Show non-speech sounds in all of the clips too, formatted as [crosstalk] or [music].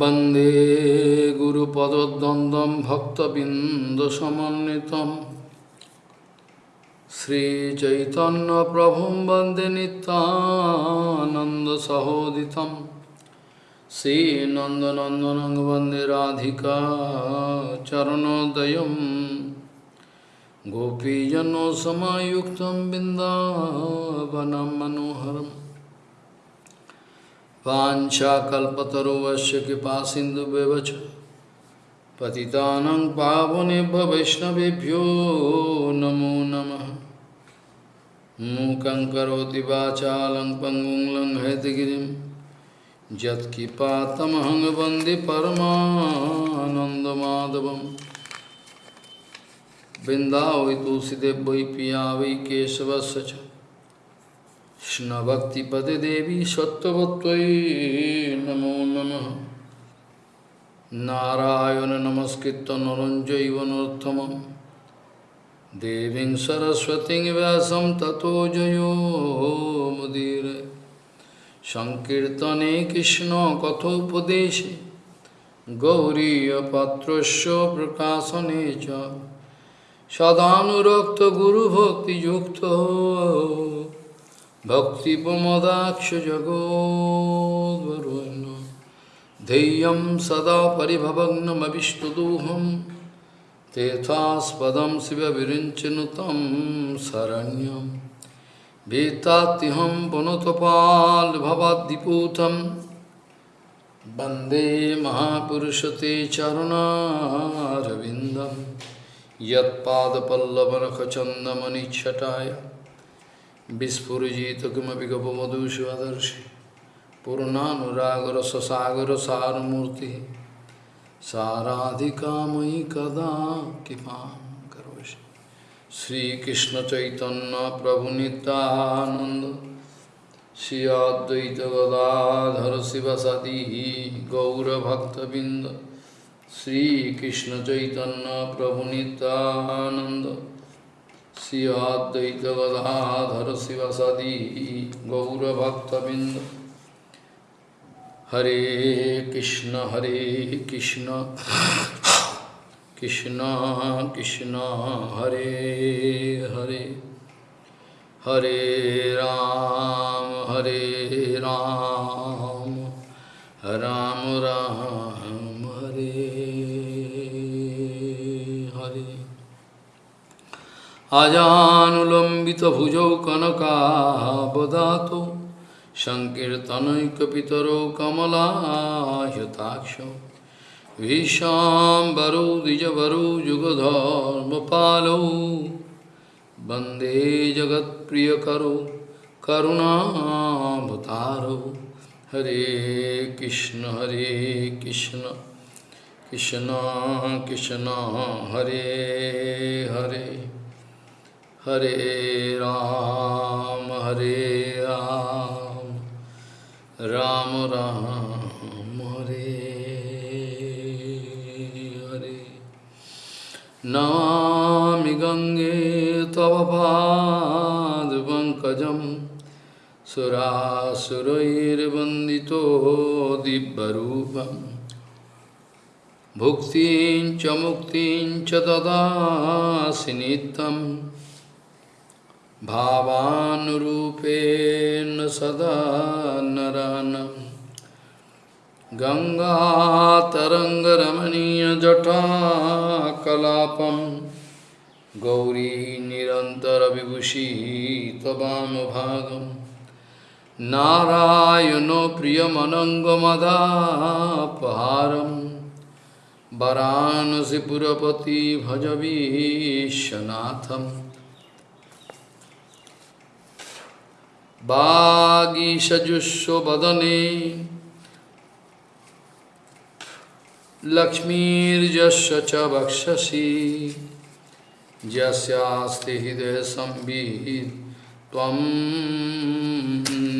वन्दे गुरुपदद्वन्द्वं भक्तबिन्दुसमन्वितं श्रीचैतन्यप्रभुं वन्दे नितानन्दसहोदितं श्रीनन्दनन्दनं वन्दे राधिका चरणोदयं गोपीजनोसमायुक्तं बिन्दावनं मनोहरम् वाञ्छाकल्पतरुवस्य कृपा सिन्धुव्यवच पतितानं पावनेभ्य वैष्णवेभ्यो नमो नमः। मूकं करोति वाचालं पङ्गुं लङ्घयतिगिरिं यत्किपातमहं वंदे परमानन्दमाधवं वृन्दावै तुलसीदेव वै पिया वै केशवस्य च। কৃষ্ণভক্তিপদে দেবী সত্যবত্তই নমো নম। নারায়ণ নমস্কৃত নরঞ্জৈব নরোত্তম দেবীং সরস্বতী ব্যাসম ততো জয়োমুদীর সংকীর্তনে কৃষ্ণ কথোপদেশে গৌরীয়পাত্রস্য প্রকাশনে চ। সদানুরক্ত গুরুভক্তিযুক্ত Bhakti Pramadaksha Jagodvaruna Deyam Sada Paribhavagnam Abhishtaduham Tethaspadam Siva Virinchanutam Saranyam Vetatiham Panotapal Bhavadiputam Bande Mahapurushate Charuna Ravindam Yat Pada Pallavanakachandamani Chataya पुनतपाल्भवाद्दिपूतं वन्दे महापुरुषते चरणारविन्दं यत्पादपल्लवनखचन्दमनिच्छटाय विस्फुजित किमपि गपवधूष्वदर्शि पूर्णानुरागर ससागर सारमूर्ति साराधिका मयि कदा कृपा करोषि श्रीकृष्ण चैतन्य प्रभु नित्यानंद श्री अद्वैत गदाधर शिवसदी गौरभक्तबिंद श्रीकृष्ण चैतन्य प्रभु नित्यानंद श्री अद्वैत गदाधर शिवसदी गौरभक्तबिंद हरे कृष्ण हरे कृष्ण कृष्ण कृष्ण हरे हरे हरे राम हरे राम राम राम अजानुलम्बितभुजौ कनकावदातो सङ्कीर्तनैकपितरौ कमलायताक्षौ भीशाम्बरौ द्विजवरौ युगधर्मपालौ वंदे जगत्प्रियकरौ करुणावतारौ हरे कृष्ण हरे कृष्ण कृष्ण कृष्ण, हरे हरे। हरे राम हरे राम। राम राम, हरे हरे। नमामि गङ्गे तव पादपङ्कजं सुरासुरैर्वन्दितो दिव्यरूपम् भुक्तिं च मुक्तिं च ददासि नित्यम्। भावानुरूपेण सदा नरानं। गङ्गातरङ्गरमणीयजटाकलापं गौरी निरन्तरविभूषी त्ववामभागं नारायणो प्रियमनङ्गमदापहारं। वरानसिपुरपति भजवीशनाथम्। वागीषजुष्वदने लक्ष्मीर्यस्य च वक्षसि यस्यास्ति हृदयसंवित् त्वं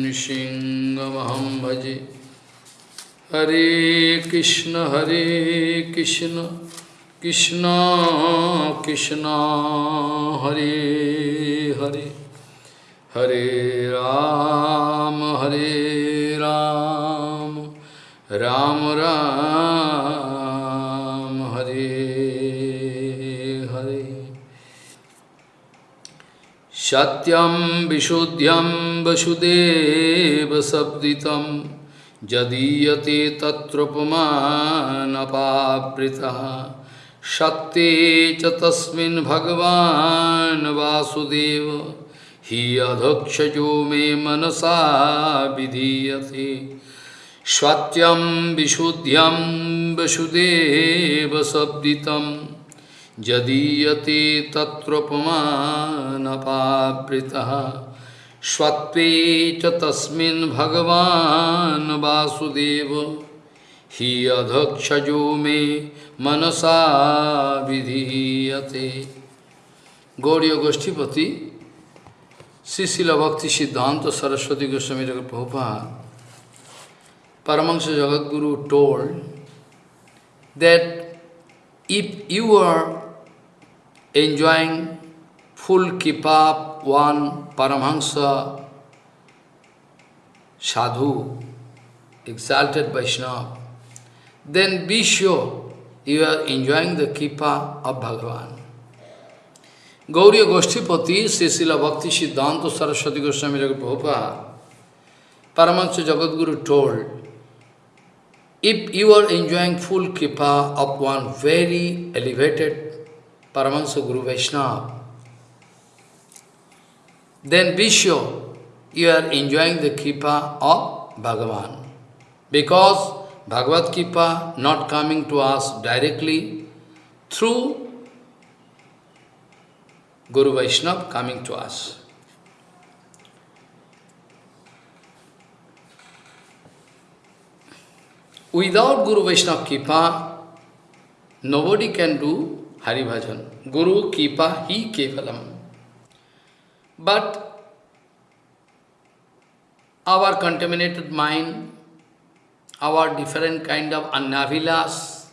नृसिंहमहं भजे हरे कृष्ण हरे कृष्ण कृष्ण कृष्ण हरे हरे हरे राम हरे राम राम राम हरे हरे सत्यं विशुद्ध्यं वसुदेवशब्दितं यदीयते तत्रोपमानपावृतः सत्ये च तस्मिन् भगवान् वासुदेव हि अधक्षजो मे मनसा विधीयते। सत्यं विशुद्ध्यं वसुदेवशब्दितं यदीयते तत्रोपमानपावृतः स्वत्वे च हि अधक्षजो मे मनसा विधीयते। Gaudiya गोष्ठीपति Srila Bhakti Siddhanta Saraswati Goswami Prabhupada, Paramahansa Jagadguru told that if you are enjoying full kipap one Paramahansa sadhu, exalted Vaishnava, then be sure you are enjoying the kipa of Bhagavan. Gauriya Goshtipati, Srila Bhakti Siddhanta Saraswati Goswami Prabhupada, Paramahansa Jagadguru told if you are enjoying full kripa of one very elevated Paramahansa Guru Vaishnava, then be sure you are enjoying the kripa of Bhagavan. Because Bhagavad Kripa not coming to us directly through Guru Vaishnava coming to us. Without Guru Vaishnava Kipa, nobody can do Hari Bhajan. Guru Kipa He Kevalam. But our contaminated mind, our different kind of annavilas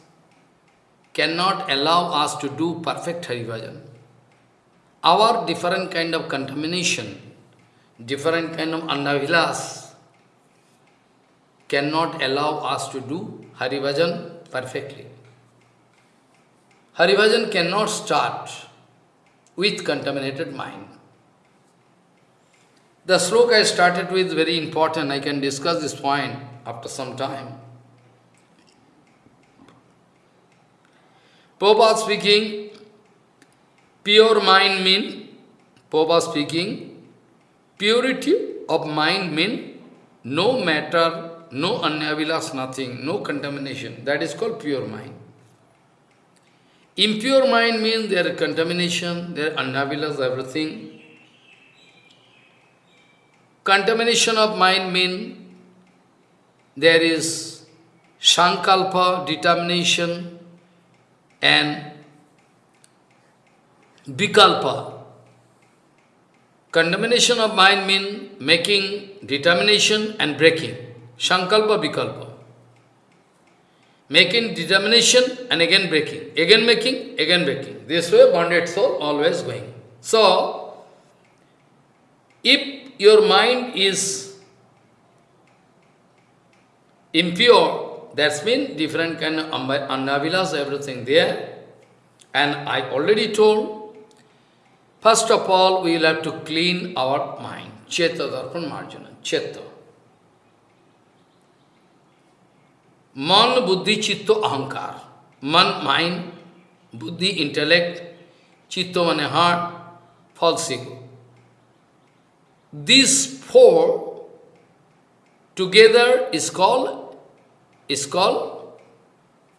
cannot allow us to do perfect Hari Bhajan. Our different kind of contamination, different kind of annavilas, cannot allow us to do Haribhajan perfectly. Haribhajan cannot start with contaminated mind. The sloka I started with very important. I can discuss this point after some time. Prabhupada speaking, pure mind mean, Prabhupada speaking, purity of mind mean no matter no anyavilas, nothing, no contamination. That is called pure mind. Impure mind means there is contamination, there are anyavilas, everything. Contamination of mind means there is sankalpa, determination, and vikalpa. Contamination of mind means making determination and breaking. Sankalpa Vikalpa. Making determination and again breaking. Again making, again breaking. This way bonded soul always going. So, if your mind is impure, that's mean different kind of annavilas, everything there. And I already told, First of all, we will have to clean our mind. Cheta Darpan Marjana. Cheta. Man, buddhi, chitto, ahankar. Man, mind, buddhi, intellect, chitto, mane, heart, false ego. These four together is called, is called,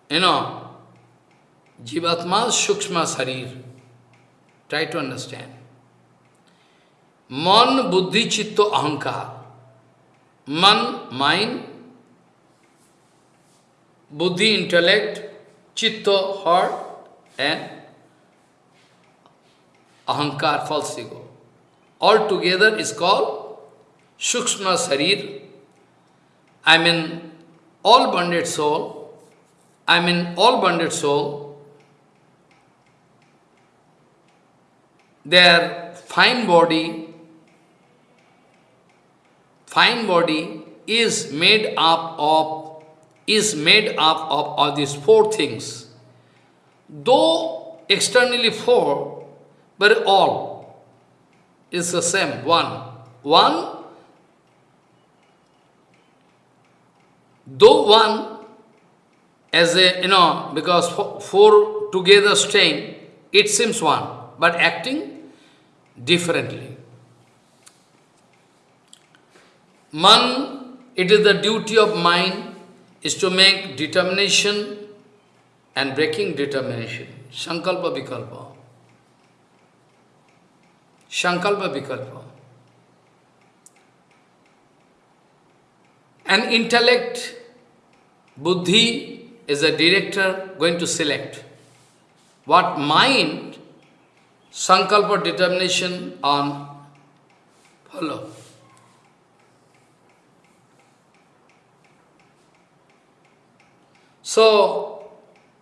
you know, Jivatma Shukshma Sarir. Try to understand. Man, Buddhi, Chitta, Ahankar. Man, mind, buddhi, intellect, chitta, heart, and ahankar, false ego. All together is called Sukshma Sarir. I mean, all bonded soul, I mean, all bonded soul, their fine body, fine body is made up of is made up of all these four things. Though externally four, but all is the same, one. One, though one as a, you know, because four together staying, it seems one, but acting differently. Man, it is the duty of mind is to make determination and breaking determination. Sankalpa Vikalpa. Sankalpa Vikalpa. An intellect, buddhi, is a director going to select. What mind, sankalpa determination on follow. So,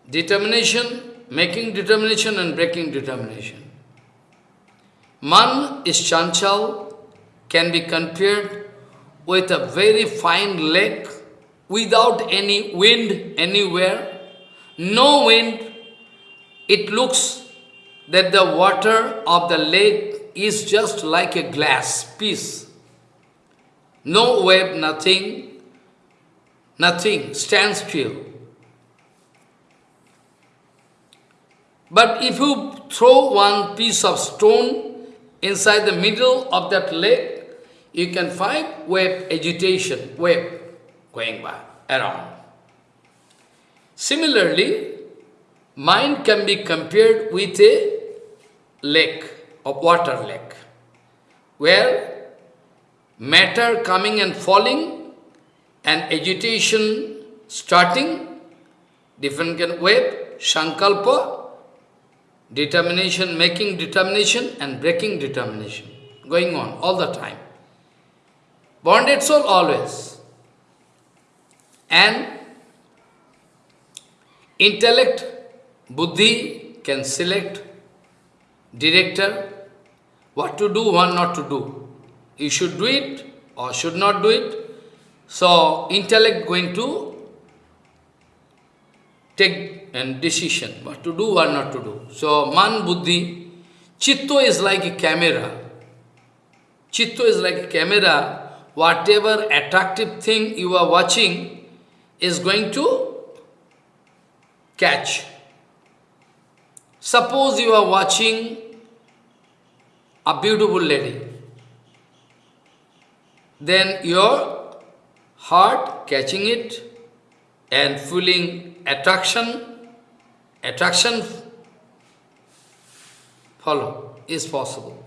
determination, making determination and breaking determination. Man is chanchal, can be compared with a very fine lake without any wind anywhere, no wind, it looks that the water of the lake is just like a glass piece. No wave, nothing, nothing, stands still. But if you throw one piece of stone inside the middle of that lake, you can find wave agitation, wave going by, around. Similarly, mind can be compared with a lake, of water lake, where matter coming and falling and agitation starting, different kind of wave, sankalpa, determination, making determination and breaking determination, going on all the time. Bonded soul always. And intellect, buddhi can select director, what to do, what not to do. You should do it or should not do it. So intellect going to take and decision, what to do, what not to do. So, man buddhi, chitto is like a camera. Chitto is like a camera. Whatever attractive thing you are watching is going to catch. Suppose you are watching a beautiful lady, then your heart catching it and feeling attraction attraction follow is possible.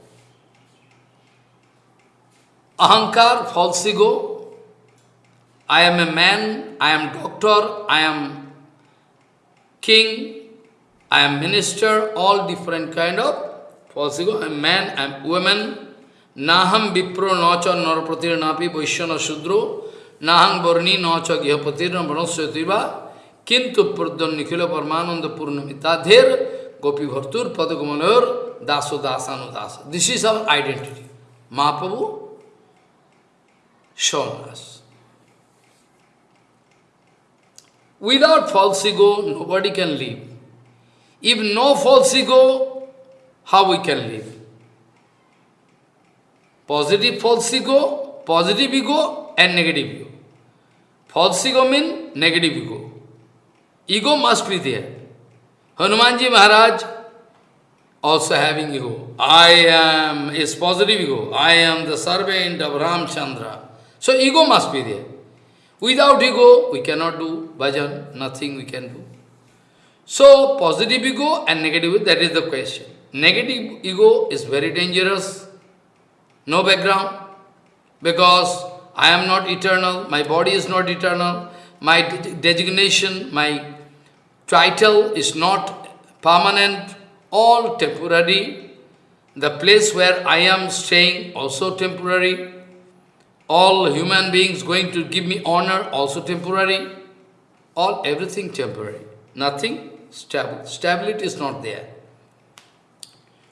Ahankar, false ego, I am a man, I am doctor, I am king, I am minister all different kind of possible. I am man, I am woman. Naham vipro nacha narapratir napi vaishyana shudro. Nahang varni nacha gyapatir namanasyativa. Kintu pradhan nikhila parmananda purnamitadir gopi bhartur padagumanur daso dasanu dasa. This is our identity. Mahaprabhu shown us. Without false ego, nobody can live. If no false ego, how we can live? Positive false ego, positive ego and negative ego. False ego means negative ego. Ego must be there. Hanumanji Maharaj also having ego. I am is positive ego. I am the servant of Ramchandra. So ego must be there. Without ego, we cannot do bhajan, nothing we can do. So positive ego and negative ego, that is the question. Negative ego is very dangerous. No background. Because I am not eternal, my body is not eternal, my designation, my title is not permanent, all temporary. The place where I am staying also temporary. All human beings going to give me honor also temporary. All everything temporary. Nothing stable. Stability is not there.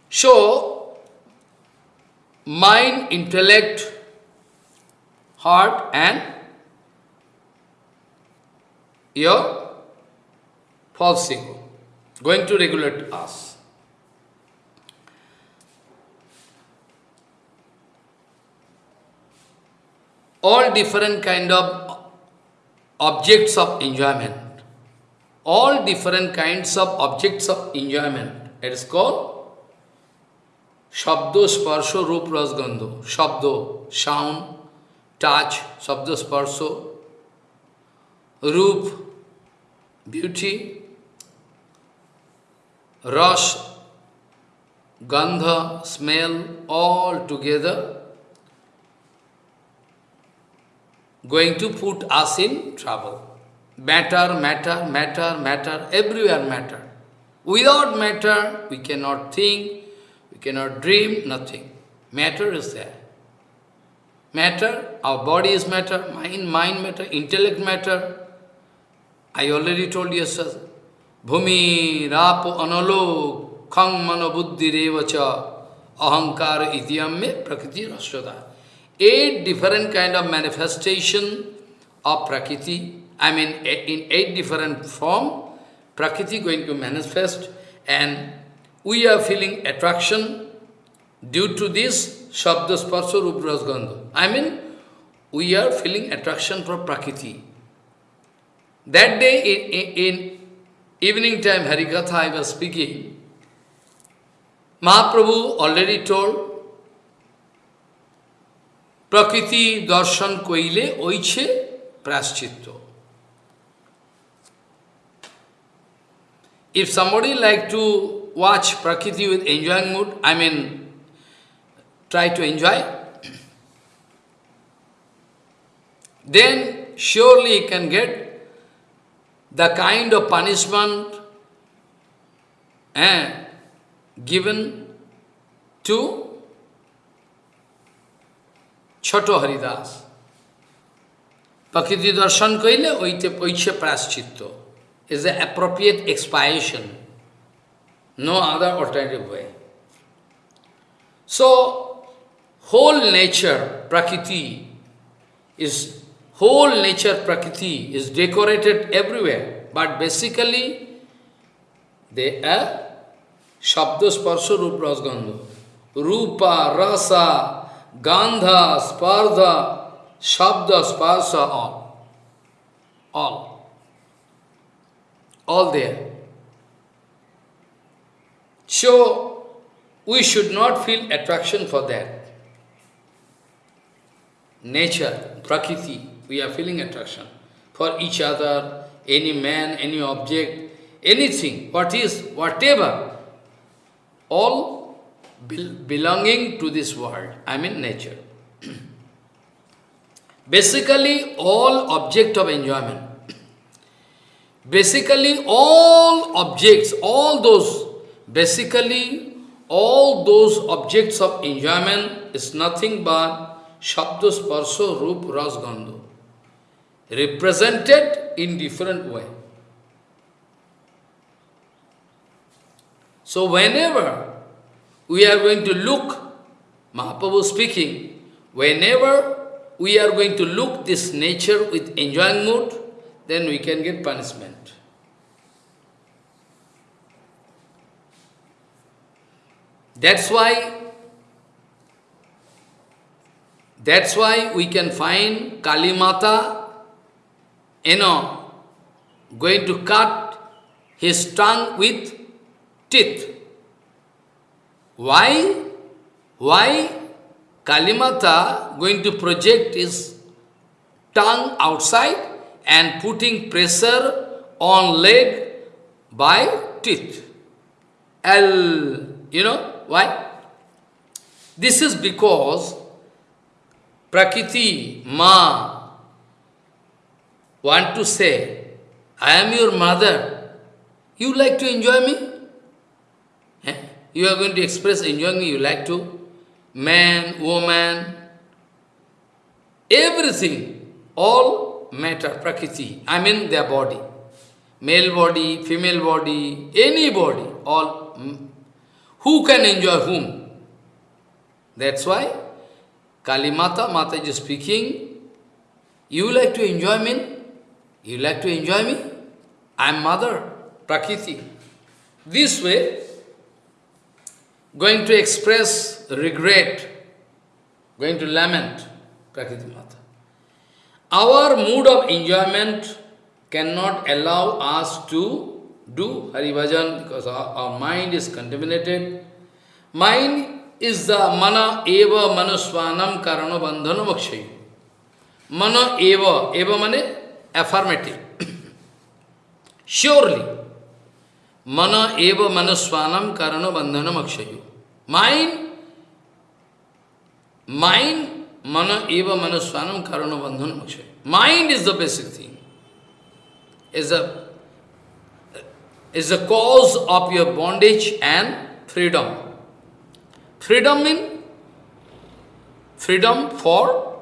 So, mind, intellect, heart and your false ego, going to regulate us. All different kind of objects of enjoyment. All different kinds of objects of enjoyment. It is called Shabdo, Sparsho, Rup, Rasgandho. Shabdo, sound, touch, Shabdo, Sparsho, Rup, beauty, Ras, Gandha, smell, all together going to put us in trouble. Matter, matter, matter, matter, everywhere matter. Without matter, we cannot think, we cannot dream, nothing. Matter is there. Matter, our body is matter, mind, mind matter, intellect matter. I already told you, sir. Bhumi, rapo, analo, khang, mano, buddhi, revacha, ahankara, ityam me, prakriti, rasyoda eight different kind of manifestation of Prakriti, I mean in eight different form, Prakriti going to manifest and we are feeling attraction due to this Shabda Sparsha Rupras Gandha. I mean, we are feeling attraction for Prakriti. That day in, in, in evening time Harikatha I was speaking, Mahaprabhu already told প্রকৃতি দর্শন কইলে ওইছে প্রাশ্চিত্য if somebody like to watch Prakriti with enjoying mood, I mean, try to enjoy, then surely you can get the kind of punishment eh, given to Choto Haridas. Prakriti darshan kaile oite oiche praschitto is the appropriate expiation. No other alternative way. So, whole nature, Prakriti, is whole nature Prakriti is decorated everywhere, but basically they are Shabda Sparsha Rupa Rasgandha. Rupa, Rasa, Gandha, Spardha, Shabda, Sparsa, all. All. All there. So, we should not feel attraction for that. Nature, Prakriti, we are feeling attraction for each other, any man, any object, anything, what is, whatever, all belonging to this world, I mean nature. [clears throat] Basically, all object of enjoyment. Basically, all objects, all those, basically, all those objects of enjoyment is nothing but Shabda Sparso Rup Ras Gandho, represented in different way. So whenever we are going to look, Mahaprabhu speaking, whenever we are going to look this nature with enjoying mood, then we can get punishment. That's why that's why we can find Kali Mata, you know, going to cut his tongue with teeth. Why? Why Kalimata going to project his tongue outside and putting pressure on leg by teeth? L, you know, why? This is because Prakriti, Ma, want to say, I am your mother. You like to enjoy me? Eh? You are going to express enjoying me, you like to. Man, woman, everything, all matter, prakriti, I mean their body. Male body, female body, any body, all. Mm, who can enjoy whom? That's why Kali Mata, Mata is speaking, you like to enjoy me? You like to enjoy me? I am mother, Prakriti. This way, going to express regret, going to lament Prakriti Mata. Our mood of enjoyment cannot allow us to do Hari Bhajan because our, our mind is contaminated. Mind is the mana eva manusvanam karana bandhana mokshayu. Mana eva, eva mane affirmative. [coughs] Surely, mana eva manusvanam karana bandhana mokshayu. Mind, mind, mana eva karana bandhana mokshayu. Mind is the basic thing. Is a is the cause of your bondage and freedom. Freedom means freedom for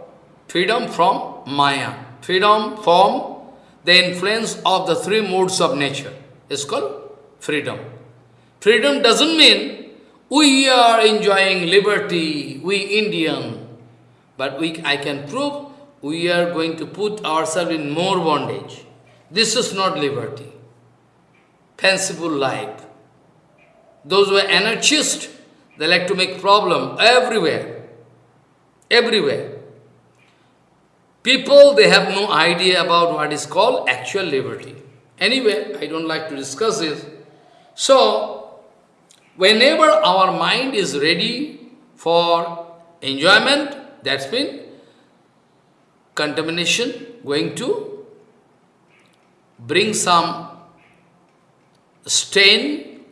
freedom from Maya, freedom from the influence of the three modes of nature. It's called freedom. Freedom doesn't mean we are enjoying liberty, we Indian, but we, I can prove we are going to put ourselves in more bondage. This is not liberty fanciful life. Those who are anarchists, they like to make problem everywhere. Everywhere. People, they have no idea about what is called actual liberty. Anyway, I don't like to discuss this. So, whenever our mind is ready for enjoyment, that's been contamination going to bring some stain,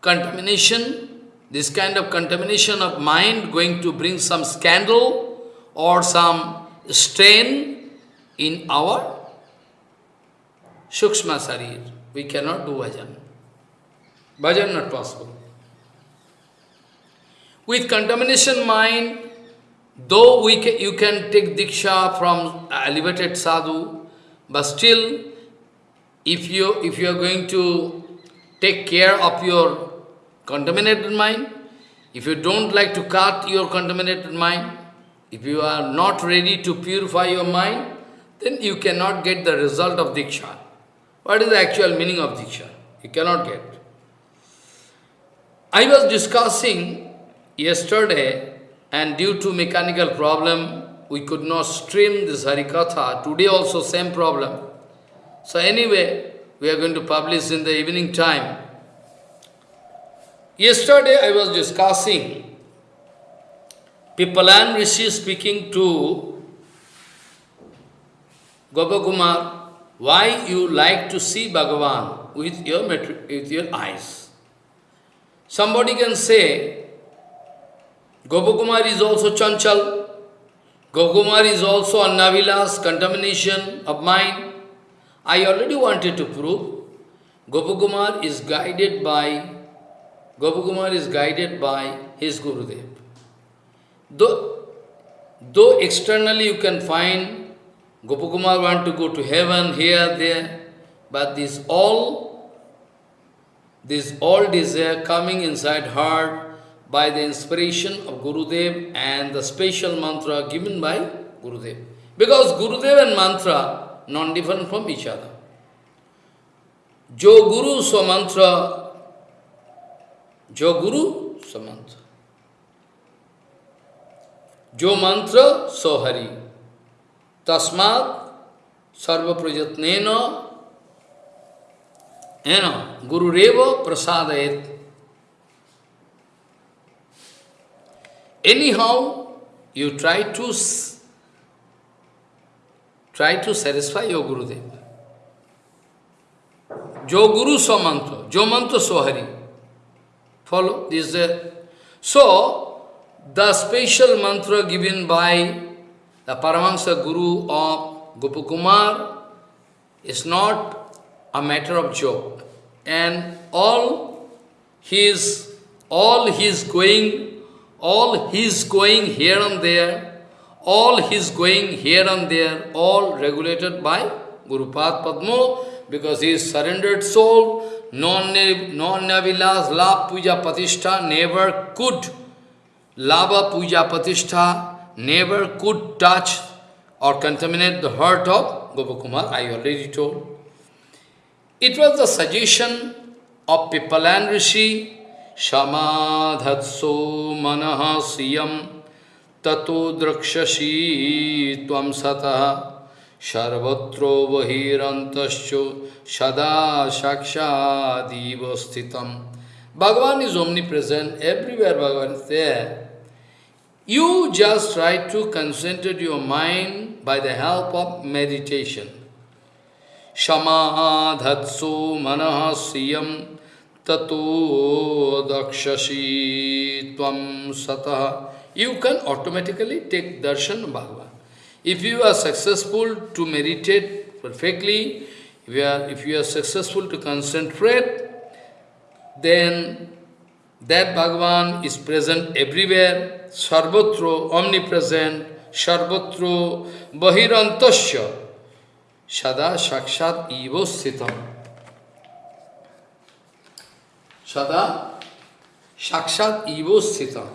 contamination, this kind of contamination of mind going to bring some scandal or some stain in our Shukshma Sarir. We cannot do Vajan. Bhajan not possible. With contamination mind, though we ca you can take diksha from uh, elevated sadhu, but still if you, if you are going to take care of your contaminated mind, if you don't like to cut your contaminated mind, if you are not ready to purify your mind, then you cannot get the result of Diksha. What is the actual meaning of Diksha? You cannot get. I was discussing yesterday, and due to mechanical problem, we could not stream this Harikatha. Today also same problem. So anyway, we are going to publish in the evening time. Yesterday I was discussing Pipalan Rishi speaking to Gopakumar, why you like to see Bhagavan with your, with your eyes. Somebody can say, Gopakumar is also chanchal, Gopakumar is also a navilas, contamination of mind. I already wanted to prove Gopakumar is guided by Gopakumar is guided by his Gurudev. Though, though externally you can find Gopakumar want to go to heaven, here, there, but this all, this all desire coming inside heart by the inspiration of Gurudev and the special mantra given by Gurudev. Because Gurudev and mantra non-different from each other. Jo Guru so mantra, Jo Guru so mantra. Jo mantra so hari. Tasmat sarva prajatnena Ena Guru Reva prasadayet. Anyhow, you try to Try to satisfy your Gurudev. Jo Guru so mantra, Jo mantra so hari. Follow? This so, the special mantra given by the Paramahansa Guru of Gopakumar is not a matter of joke. And all his, all his going, all his going here and there, all his going here and there, all regulated by Guru Pad Padmo, because he is surrendered soul, non-navilas, la puja patishtha, never could, lava puja patishtha, never could touch or contaminate the heart of Gopakumar, I already told. It was the suggestion of Pipalan Rishi, Shamadhatso manaha siyam tato drakshashi tvam sataha sarvatro vahirantascho sada shakshadiva sthitam. Bhagavan is omnipresent, everywhere Bhagavan is there. You just try to concentrate your mind by the help of meditation. Shamadhatsu manaha siyam tato dakshashi tvam sataha. You can automatically take darshan of Bhagavan. If you are successful to meditate perfectly, if you are, if you are successful to concentrate, then that Bhagavan is present everywhere, sarvatra, omnipresent, sarvatra, bahirantasya, sada sakshat ivo sthitam. Sada sakshat ivo sthitam.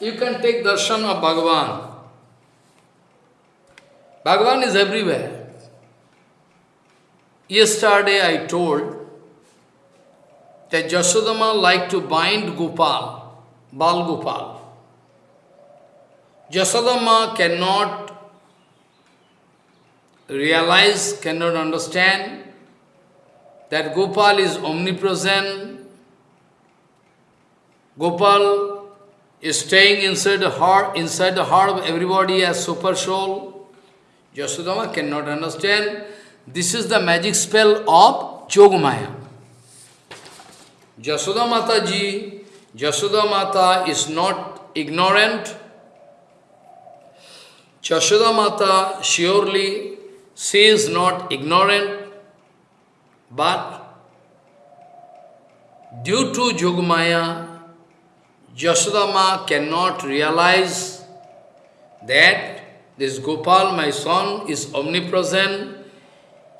You can take darshan of Bhagavan. Bhagavan is everywhere. Yesterday I told that Jasodama liked to bind Gopal, Bal Gopal. Jasodama cannot realize, cannot understand that Gopal is omnipresent. Gopal is staying inside the heart, inside the heart of everybody as super soul. Yasodama cannot understand. This is the magic spell of Jogamaya. Jasoda Mata ji, Jasoda Mata is not ignorant. Jasoda Mata surely she is not ignorant, but due to Jogamaya, Jasodama cannot realize that this Gopal, my son, is omnipresent.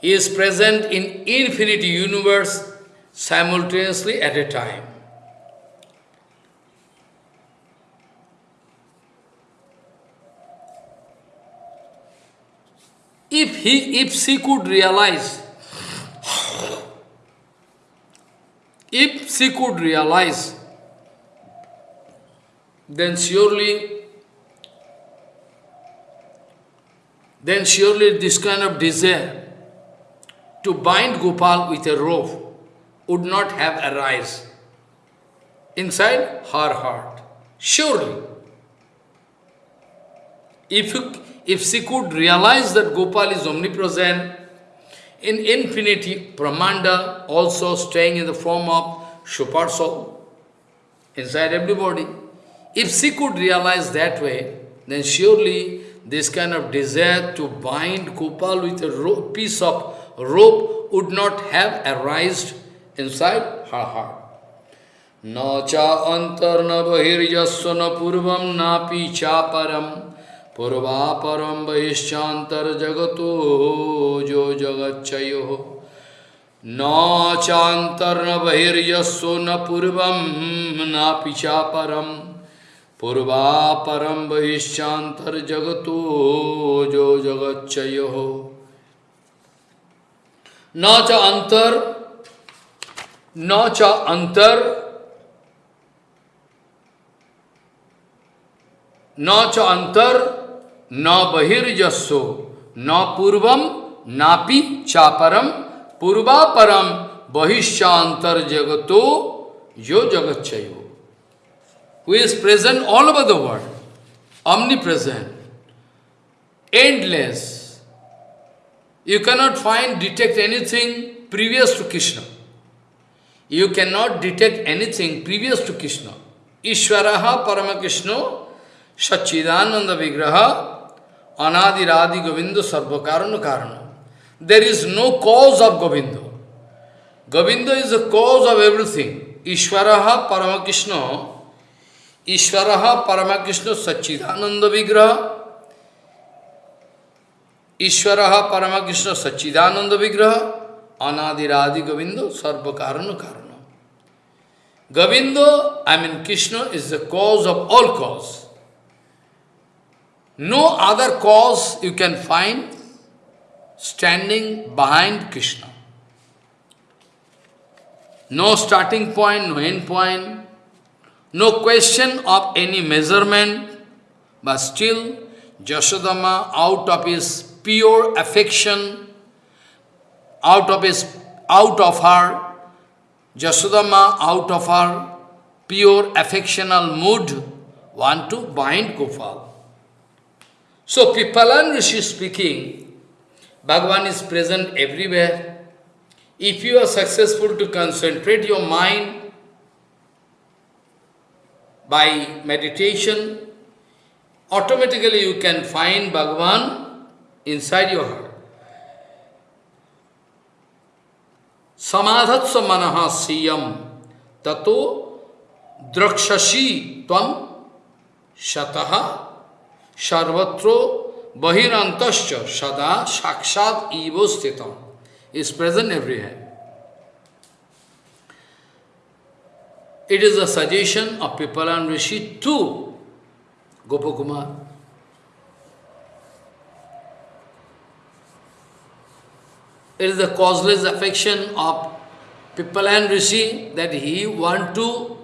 He is present in infinite universe simultaneously at a time. If he, if she could realize, if she could realize, then surely, then surely this kind of desire to bind Gopal with a rope would not have arise inside her heart. Surely. If, you, if she could realize that Gopal is omnipresent, in infinity, Brahmanda also staying in the form of super soul inside everybody. If she could realize that way, then surely this kind of desire to bind Gopal with a rope, piece of rope would not have arisen inside her heart. न च अंतर्न बहिर्यस्व न पूर्व नापि चापरम पूर्वापरम बहिश्चातर जगतो जो जगच्चयो। न चांतर्न बहिर्यस्व न पूर्व, नापि चापरम पूर्वापरम बहिश्चातर जगतो जो जगच्चयो। न च अंतर, न च अंतर, न च अंतर na bahirjasso, na purvam, napi chaparam, purvaparam, bahishyantar jagato, yo jagatchayo. Who is present all over the world, omnipresent, endless. You cannot find, detect anything previous to Krishna. You cannot detect anything previous to Krishna. Ishwaraha Paramakrishna Sachidananda Vigraha Anadiradi Govinda Sarvakarana Karana. There is no cause of Govinda. Govinda is the cause of everything. Ishvaraha Paramakrishna Ishvaraha Paramakrishna Sachidananda Vigraha Ishvaraha Paramakrishna Sachidananda Vigraha Anadiradi Govinda Sarva Karana. Govinda, I mean Krishna, is the cause of all cause. No other cause you can find standing behind Krishna. No starting point, no end point, no question of any measurement, but still Jasodama, out of his pure affection, out of his out of her Jasodama, out of her pure affectional mood, want to bind Gopal. So Pipalan Rishi speaking, Bhagavan is present everywhere. If you are successful to concentrate your mind by meditation, automatically you can find Bhagavan inside your heart. Samadhatsa manaha siyam tato drakshashi tvam shataha sarvatro bahirantascha sada sakshat evo stitam is present everywhere. It is a suggestion of Pipalan Rishi to Gopakumar. It is the causeless affection of Pipalan Rishi that he want to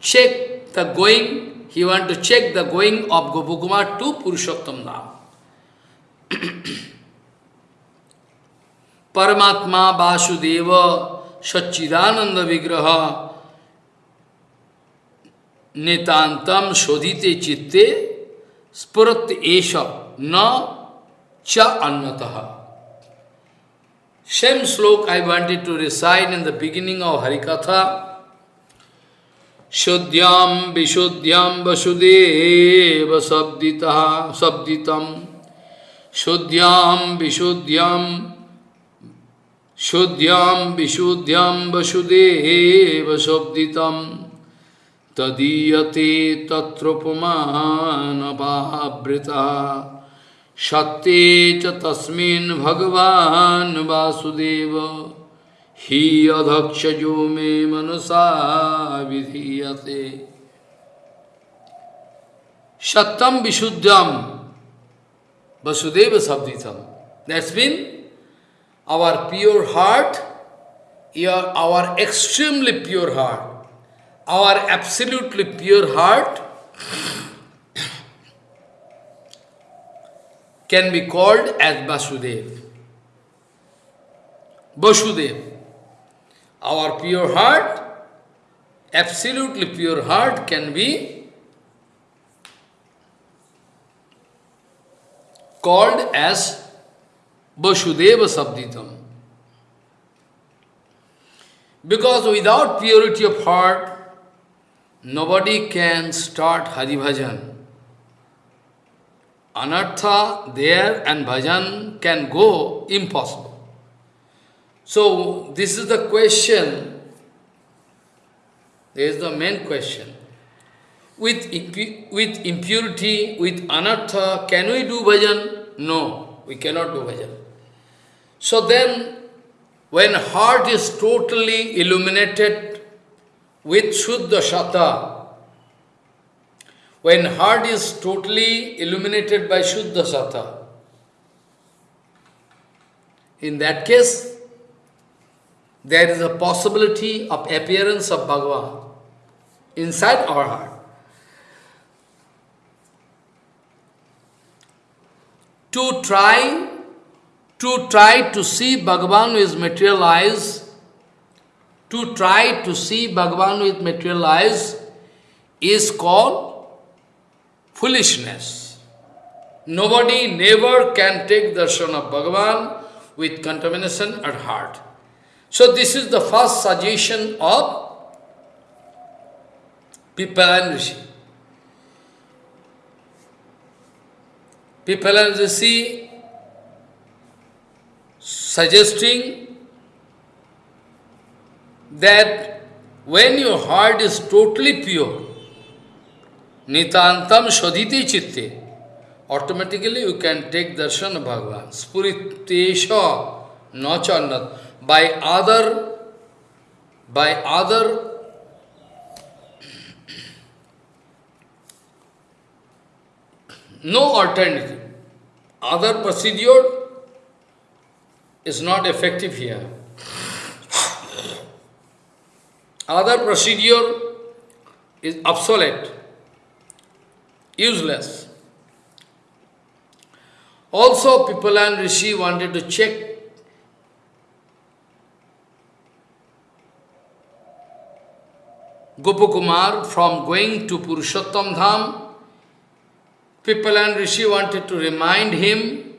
check the going, he want to check the going of Gopakumar to Purushottam Dham. [clears throat] Paramatma Vasudeva Satchidananda Vigraha Nitantam Shodhite Chitte Spurat Esha Na Cha Annataha. Same slok I wanted to recite in the beginning of Harikatha. Shuddhyam Vishuddhyam Vasudeva Sabdita Sabditam Shuddhyam Vishuddhyam Shuddhyam Vishuddhyam Vasudeva Sabditam Tadiyate Tatropamanabhabrita Shakti cha tasmin bhagavan vasudeva hi adhaksha jo me manasa vidhiyate Sattam Vishuddham Vasudeva Sabditam. That's been our pure heart, your, our extremely pure heart, our absolutely pure heart can be called as Vasudev. Vasudev. Our pure heart, absolutely pure heart can be called as Vasudeva Sabditam. Because without purity of heart, nobody can start Hari Bhajan anartha there and bhajan can go impossible. So this is the question, this is the main question. With, with impurity, with anartha, can we do bhajan? No, we cannot do bhajan. So then, when heart is totally illuminated with Shuddha Shata, when heart is totally illuminated by Shuddha Sata, in that case, there is a possibility of appearance of Bhagavan inside our heart. To try, to try to see Bhagavan with material eyes, to try to see Bhagavan with material eyes is called foolishness. Nobody never can take darshan of Bhagavan with contamination at heart. So this is the first suggestion of Pipalan Rishi. Pipalan Rishi suggesting that when your heart is totally pure, Nitantam Shodhiti Chitte. Automatically you can take darshan of Bhagavan. Spuritesha nachannat by other, by other no alternative. Other procedure is not effective here. Other procedure is obsolete, useless. Also, Pipalan Rishi wanted to check Gopakumar from going to Purushottam Dham. Pipalan Rishi wanted to remind him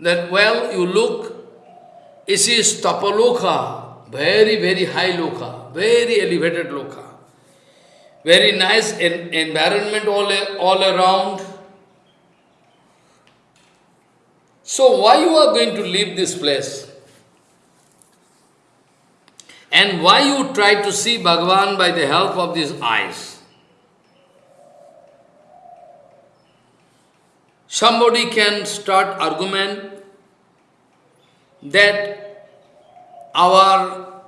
that, well, you look, this is Tapaloka, very, very high loka, very elevated loka. Very nice en environment all, all around. So why you are going to leave this place? And why you try to see Bhagavan by the help of these eyes? Somebody can start argument that our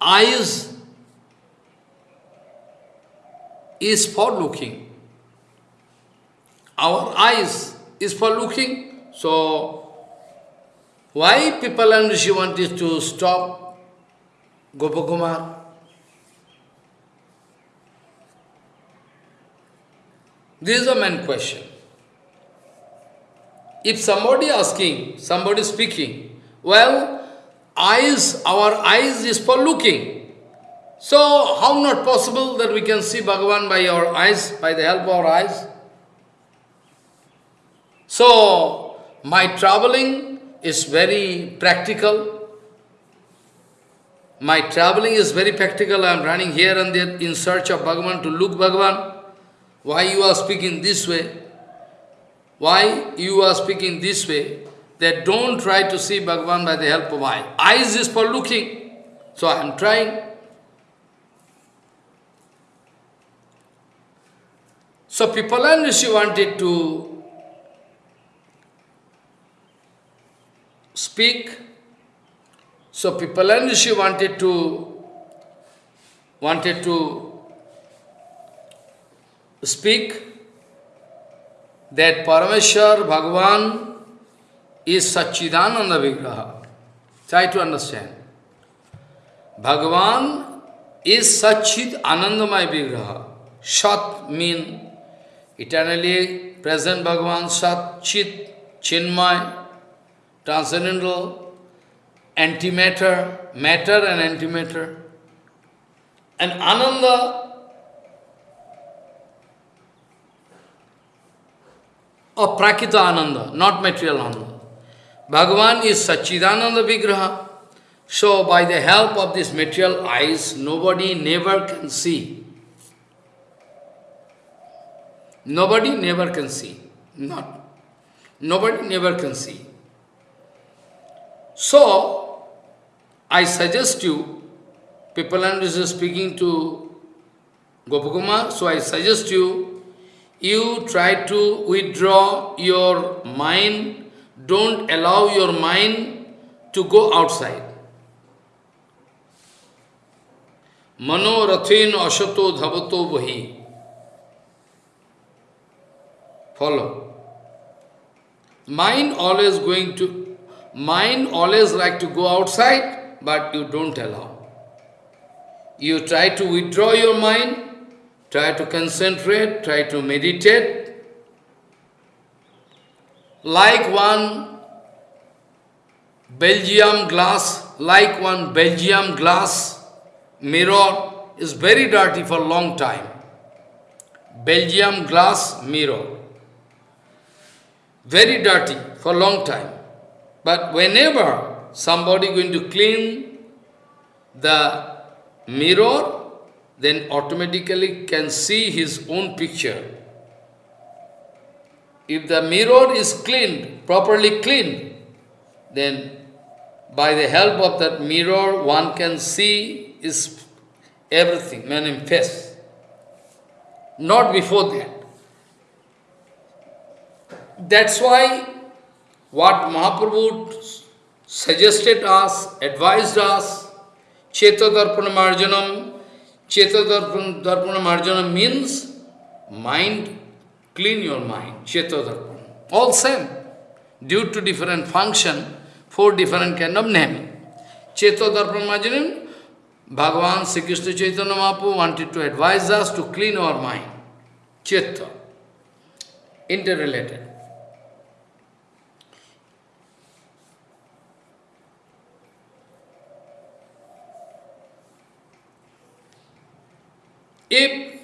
eyes is for looking. Our eyes is for looking. So, why Pipalan Rishi wanted to stop Gopakumar? This is a main question. If somebody asking, somebody speaking, well, eyes, our eyes is for looking. So, how not possible that we can see Bhagavan by our eyes, by the help of our eyes? So, my traveling is very practical. My traveling is very practical. I am running here and there in search of Bhagavan to look Bhagavan. Why you are speaking this way? Why you are speaking this way? That don't try to see Bhagavan by the help of eye. Eyes is for looking. So I am trying. So people Pipalan Rishi wanted to speak. So Pipalan Rishi wanted to wanted to speak that Parameshwar Bhagavan is Satchidananda Vigraha. Try to understand. Bhagavan is Satchid Anandamay Vigraha. Sat mean eternally present Bhagavan, Sat, Chit, Chinmay, transcendental, antimatter, matter and antimatter. And Ananda or Prakita Ananda, not material Ananda. Bhagavan is Sachidananda Vigraha. So by the help of these material eyes, nobody never can see. Nobody never can see. Not. Nobody never can see. So, I suggest you, people is speaking to Gopakumar, so I suggest you, you try to withdraw your mind, don't allow your mind to go outside. Mano rathin ashato dhavato vahi. Follow. Mind always going to Mind always like to go outside, but you don't allow. You try to withdraw your mind, try to concentrate, try to meditate. Like one Belgium glass, like one Belgium glass mirror is very dirty for a long time. Belgium glass mirror. Very dirty for long time. But whenever somebody going to clean the mirror, then automatically can see his own picture. If the mirror is cleaned, properly cleaned, then by the help of that mirror, one can see is everything manifest. Not before that. That's why what Mahaprabhu suggested us, advised us, Cheta Darpana Marjanam, Cheta Darpana Marjanam means mind clean your mind, Chetodarpan. All same. Due to different function, four different kind of name. Chetodarpan Majanim, Bhagavan Sri Krishna Chaitanya Mahaprabhu wanted to advise us to clean our mind. Chitta. Interrelated. If,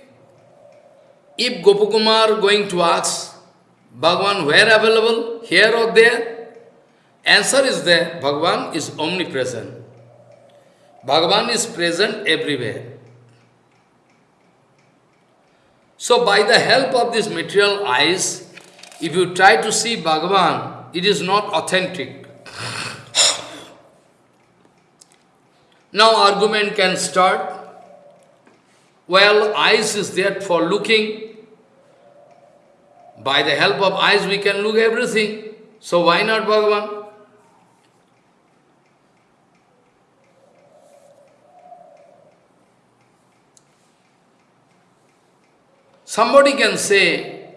if Gopakumar going to ask, Bhagavan where available, here or there? Answer is there, Bhagavan is omnipresent. Bhagavan is present everywhere. So by the help of this material eyes, if you try to see Bhagavan, it is not authentic. now argument can start. Well, eyes is there for looking. By the help of eyes we can look everything. So why not Bhagavan? Somebody can say,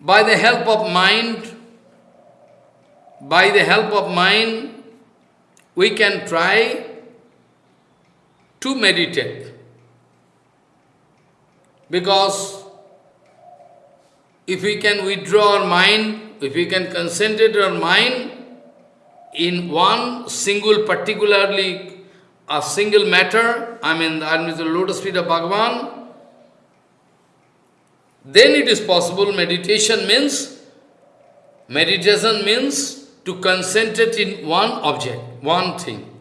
by the help of mind, by the help of mind, we can try to meditate. Because if we can withdraw our mind, if we can concentrate our mind in one single, particularly a single matter, I mean, I mean the lotus feet of Bhagavan, then it is possible meditation means, meditation means to concentrate in one object, one thing.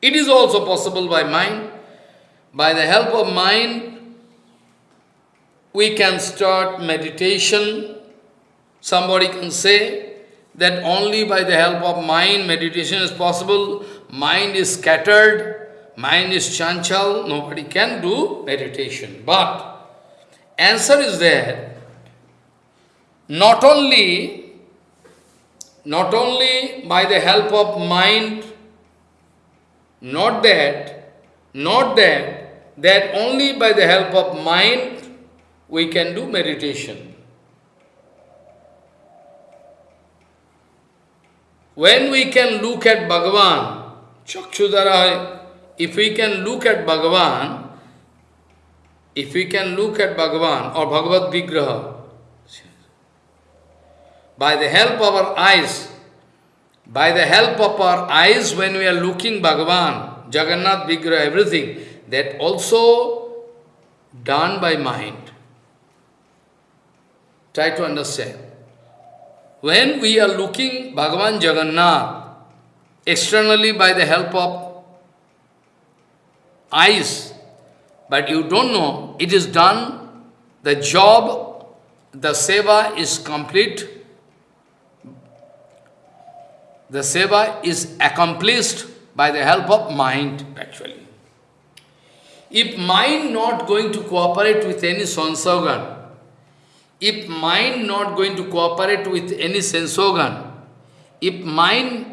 It is also possible by mind. By the help of mind, we can start meditation. Somebody can say that only by the help of mind meditation is possible. Mind is scattered, mind is chanchal, nobody can do meditation. But answer is there. Not only, not only by the help of mind, not that, not that, that only by the help of mind we can do meditation. When we can look at Bhagavan, Chakshudara, if we can look at Bhagavan, if we can look at Bhagavan or Bhagavad Vigraha, by the help of our eyes, by the help of our eyes when we are looking Bhagavan, Jagannath Vigraha, everything, that also done by mind. Try to understand. When we are looking Bhagavan Jagannath, externally by the help of eyes, but you don't know, it is done, the job, the seva is complete, the seva is accomplished by the help of mind, actually. If mind not going to cooperate with any sense organ, if mind not going to cooperate with any sense organ, if mind,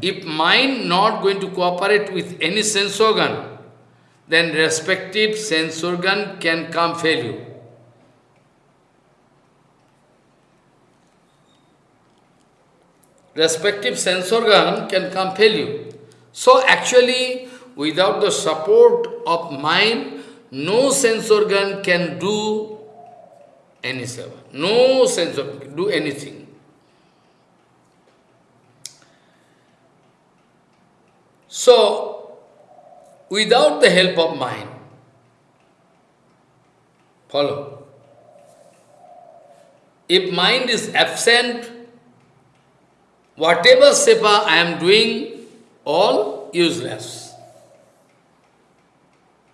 if mind not going to cooperate with any sense organ, then respective sense organ can come failure. Respective sense organ can come failure. So actually, without the support of mind, no sense organ can do any seva. No sense organ can do anything. So, without the help of mind. Follow. If mind is absent, whatever seva I am doing, all useless.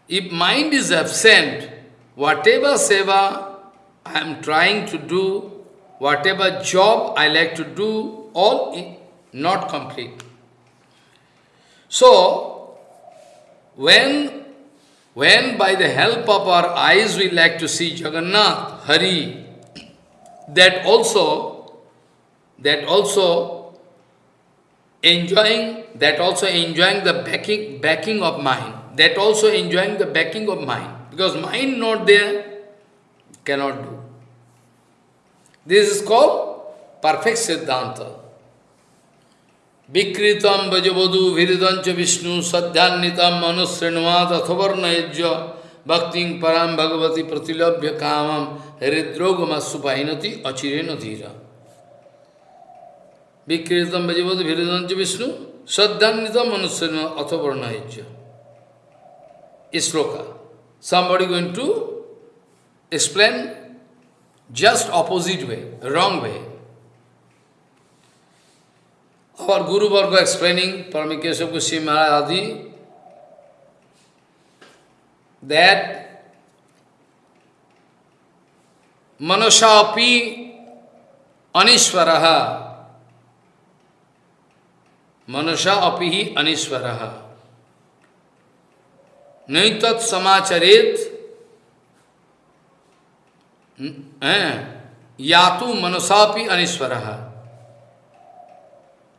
If mind is absent, whatever seva I am trying to do, whatever job I like to do, all not complete. So, when, when by the help of our eyes we like to see Jagannath, Hari, that also, that also enjoying, that also enjoying the backing, backing of mind, that also enjoying the backing of mind. Because mind not there, cannot do. This is called perfect Siddhanta. Vikritam vajavadu viridancha vishnu sadhyanitam manusrinvat athavarnayajya bhakting param bhagavati pratilabhya kamam hridrogama supainati achirena dhira. Vikritam vajavadu viridancha vishnu sadhyanitam manusrinvat athavarnayajya. Isloka. Somebody going to explain just opposite way, wrong way. Our Guru Varga explaining, Paramikesha Kushi Maharaj that Manushapi Anishwaraha Manusha apihi Anishwaraha Naitat Samacharet Yatu Manusapi Anishwaraha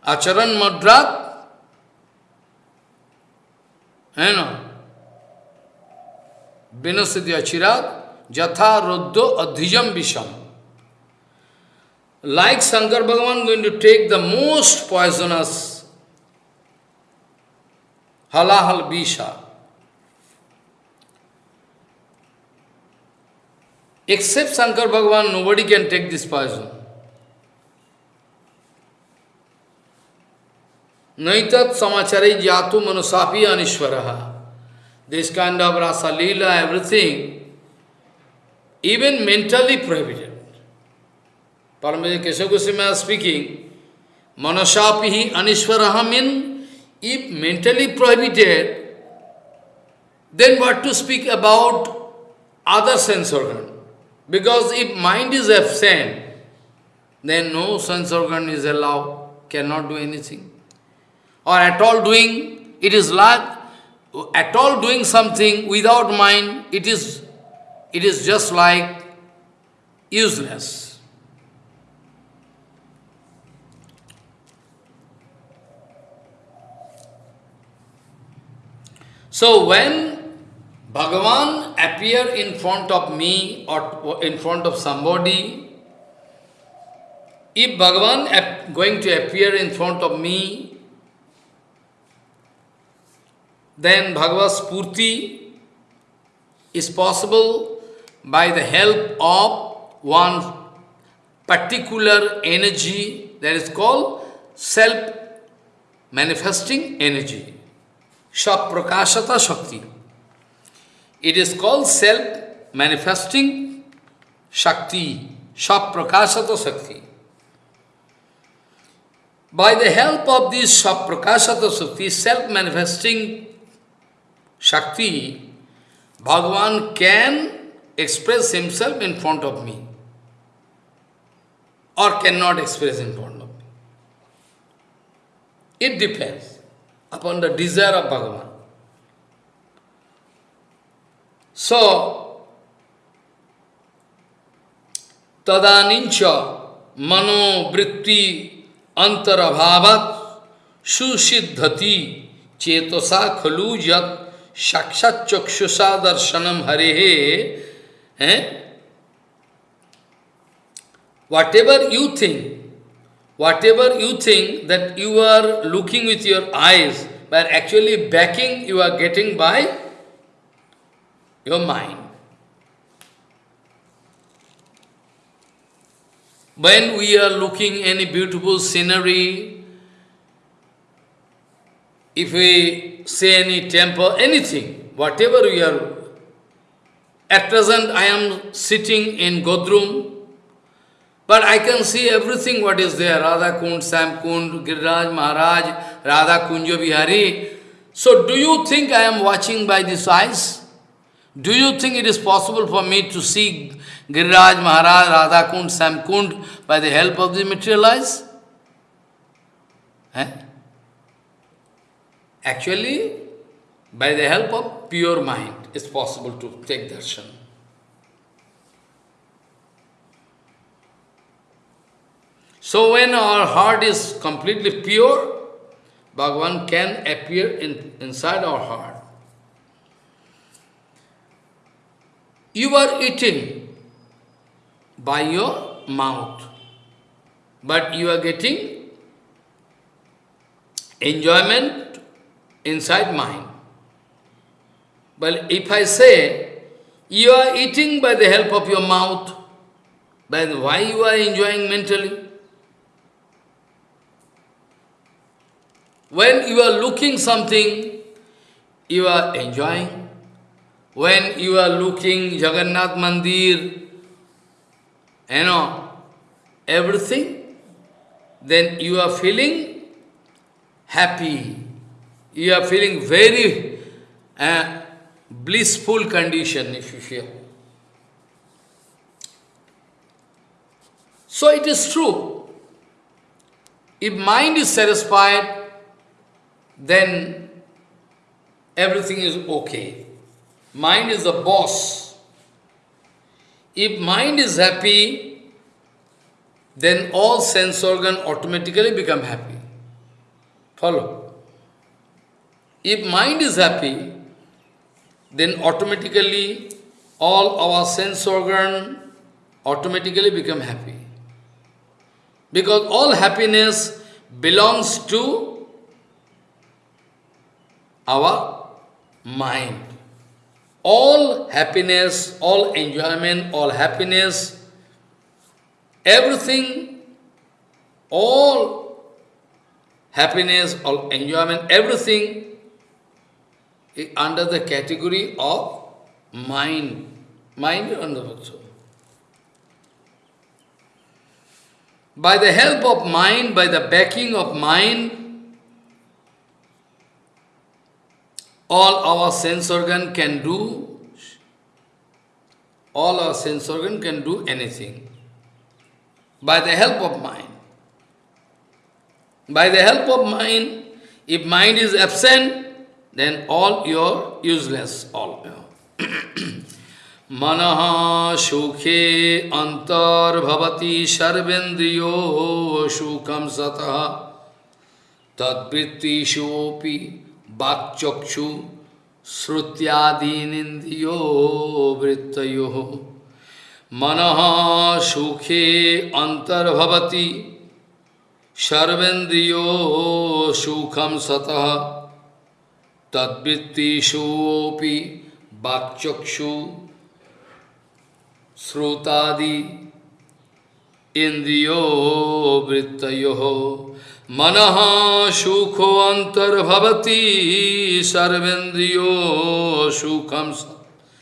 Acharan Madrat, you know, Vinasati Achirat, Jatha Roddo Adhijam Visham. Like Shankar Bhagavan going to take the most poisonous halahal bisha. Except Shankar Bhagavan, nobody can take this poison. Naitat samachari jatu manusapi anishwaraha. This kind of rasa lila, everything, even mentally prohibited. Paramahansa Keshav Goswami is speaking, manasapihi anishwaraha means, if mentally prohibited, then what to speak about other sense organ? Because if mind is absent, then no sense organ is allowed, cannot do anything or at all doing, it is like, at all doing something without mind, it is, it is just like useless. So when Bhagavan appear in front of me or in front of somebody, if Bhagavan going to appear in front of me, then Bhagavad Spurti is possible by the help of one particular energy that is called self-manifesting energy. Shaprakashata Shakti. It is called self-manifesting Shakti. Shaprakashata Shakti. By the help of this Shaprakashata Shakti, self-manifesting Shakti, Bhagavan can express himself in front of me or cannot express in front of me. It depends upon the desire of Bhagavan. So, tadanincha mano vritti antarabhavat susiddhati chetosa khalu yat साक्षात चक्षुषा दर्शनम हरे हैं whatever you think, whatever you think that you are looking with your eyes, but actually backing you are getting by your mind. When we are looking any beautiful scenery, if we say any temple, anything, whatever we are, at present I am sitting in Godrum, but I can see everything what is there, Radha Kund, Shyam Kund, Giriraj Maharaj, Radha Kunja Vihari. So do you think I am watching by these eyes? Do you think it is possible for me to see Giriraj Maharaj, Radha Kund, Shyam Kund by the help of the material eyes? Eh? Actually, by the help of pure mind, it's possible to take darshan. So when our heart is completely pure, Bhagavan can appear in, inside our heart. You are eating, by your mouth. But you are getting enjoyment inside mind. But if I say, you are eating by the help of your mouth, then why you are enjoying mentally? When you are looking something, you are enjoying. When you are looking Jagannath Mandir, you know, everything, then you are feeling happy. You are feeling very uh, blissful condition, if you feel. So it is true. If mind is satisfied, then everything is okay. Mind is the boss. If mind is happy, then all sense organ automatically become happy. Follow? If mind is happy, then automatically all our sense organ automatically become happy. Because all happiness belongs to our mind. All happiness, all enjoyment, all happiness, everything, all happiness, all enjoyment, everything is under the category of mind. Mind also. By the help of mind, by the backing of mind, all our sense organ can do, all our sense organ can do anything. By the help of mind. By the help of mind, if mind is absent, then all you're useless, all. [clears throat] Manaha shukhe antar bhavati sarvendriyo shukam sataha tadvritti বাকচক্ষু শ্রুত্যাদীনিন্দ্রিয় বৃত্তয়। মনঃ সুখে অন্তর্ভবতি সর্বেন্দ্রিয় সুখম সত। তদ্বৃত্তিষুপি বাকচক্ষু শ্রোতাদি ইন্দ্রিয় বৃত্তয়। मन सुखो अंतर्भवती, सर्वेन्द्रियो सुखम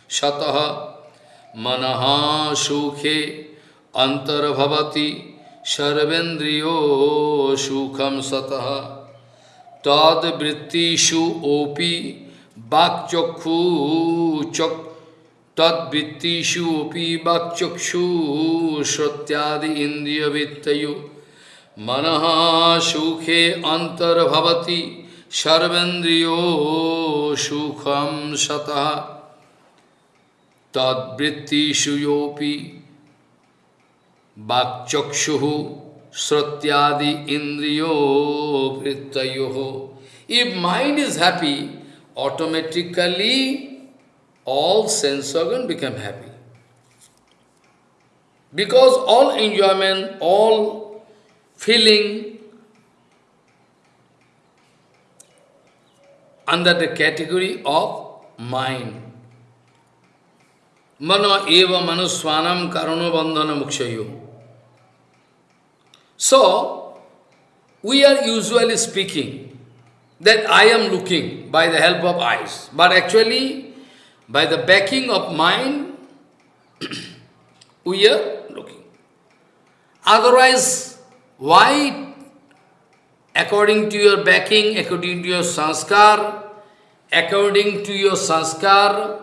शत। मन सुखे अंतर्भवती, सर्वेन्द्रियो सुखम सत तद्वृत्तिषु ओपि वाक्चक्षु चक्, तद्वृत्तिषु ओपि वाक्चक्षु श्रुत्यादि इंद्रियवृत्तयो मनःसुखे अंतर्भवति सर्वेन्द्रियो सुखम सतः तद्वृत्तिषुपि वाक्चु श्रोत्यादि इंद्रियो वृत्त if mind is happy automatically all sense organ become happy because all enjoyment all feeling under the category of mind. Mano eva manuswanam karano bandhana mukshayo. So, we are usually speaking that I am looking by the help of eyes, but actually by the backing of mind, [clears throat] we are looking. Otherwise, why? According to your backing, according to your sanskar, according to your sanskar,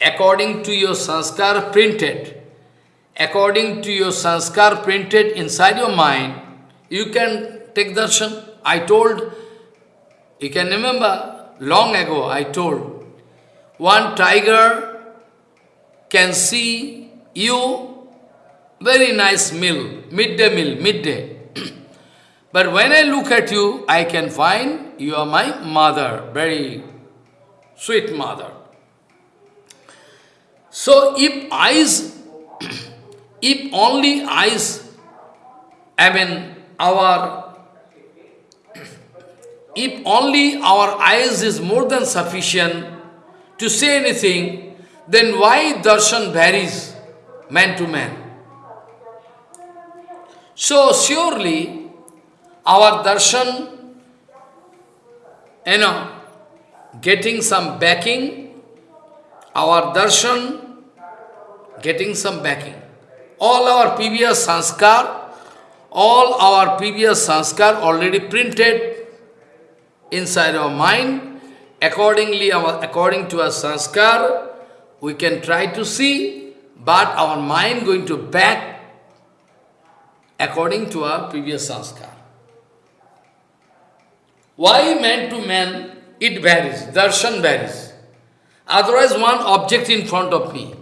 according to your sanskar printed, according to your sanskar printed inside your mind, you can take darshan. I told, you can remember, long ago I told, one tiger can see you, very nice meal, midday meal, midday. But when I look at you, I can find you are my mother, very sweet mother. So if eyes, [clears throat] if only eyes, I mean, our, [clears throat] if only our eyes is more than sufficient to say anything, then why darshan varies man to man? So surely our darshan, you know, getting some backing, our darshan getting some backing. All our previous sanskar, all our previous sanskar already printed inside our mind. Accordingly, our, according to our sanskar, we can try to see, but our mind going to back according to our previous sanskar. Why man to man it varies, darshan varies. Otherwise, one object in front of me.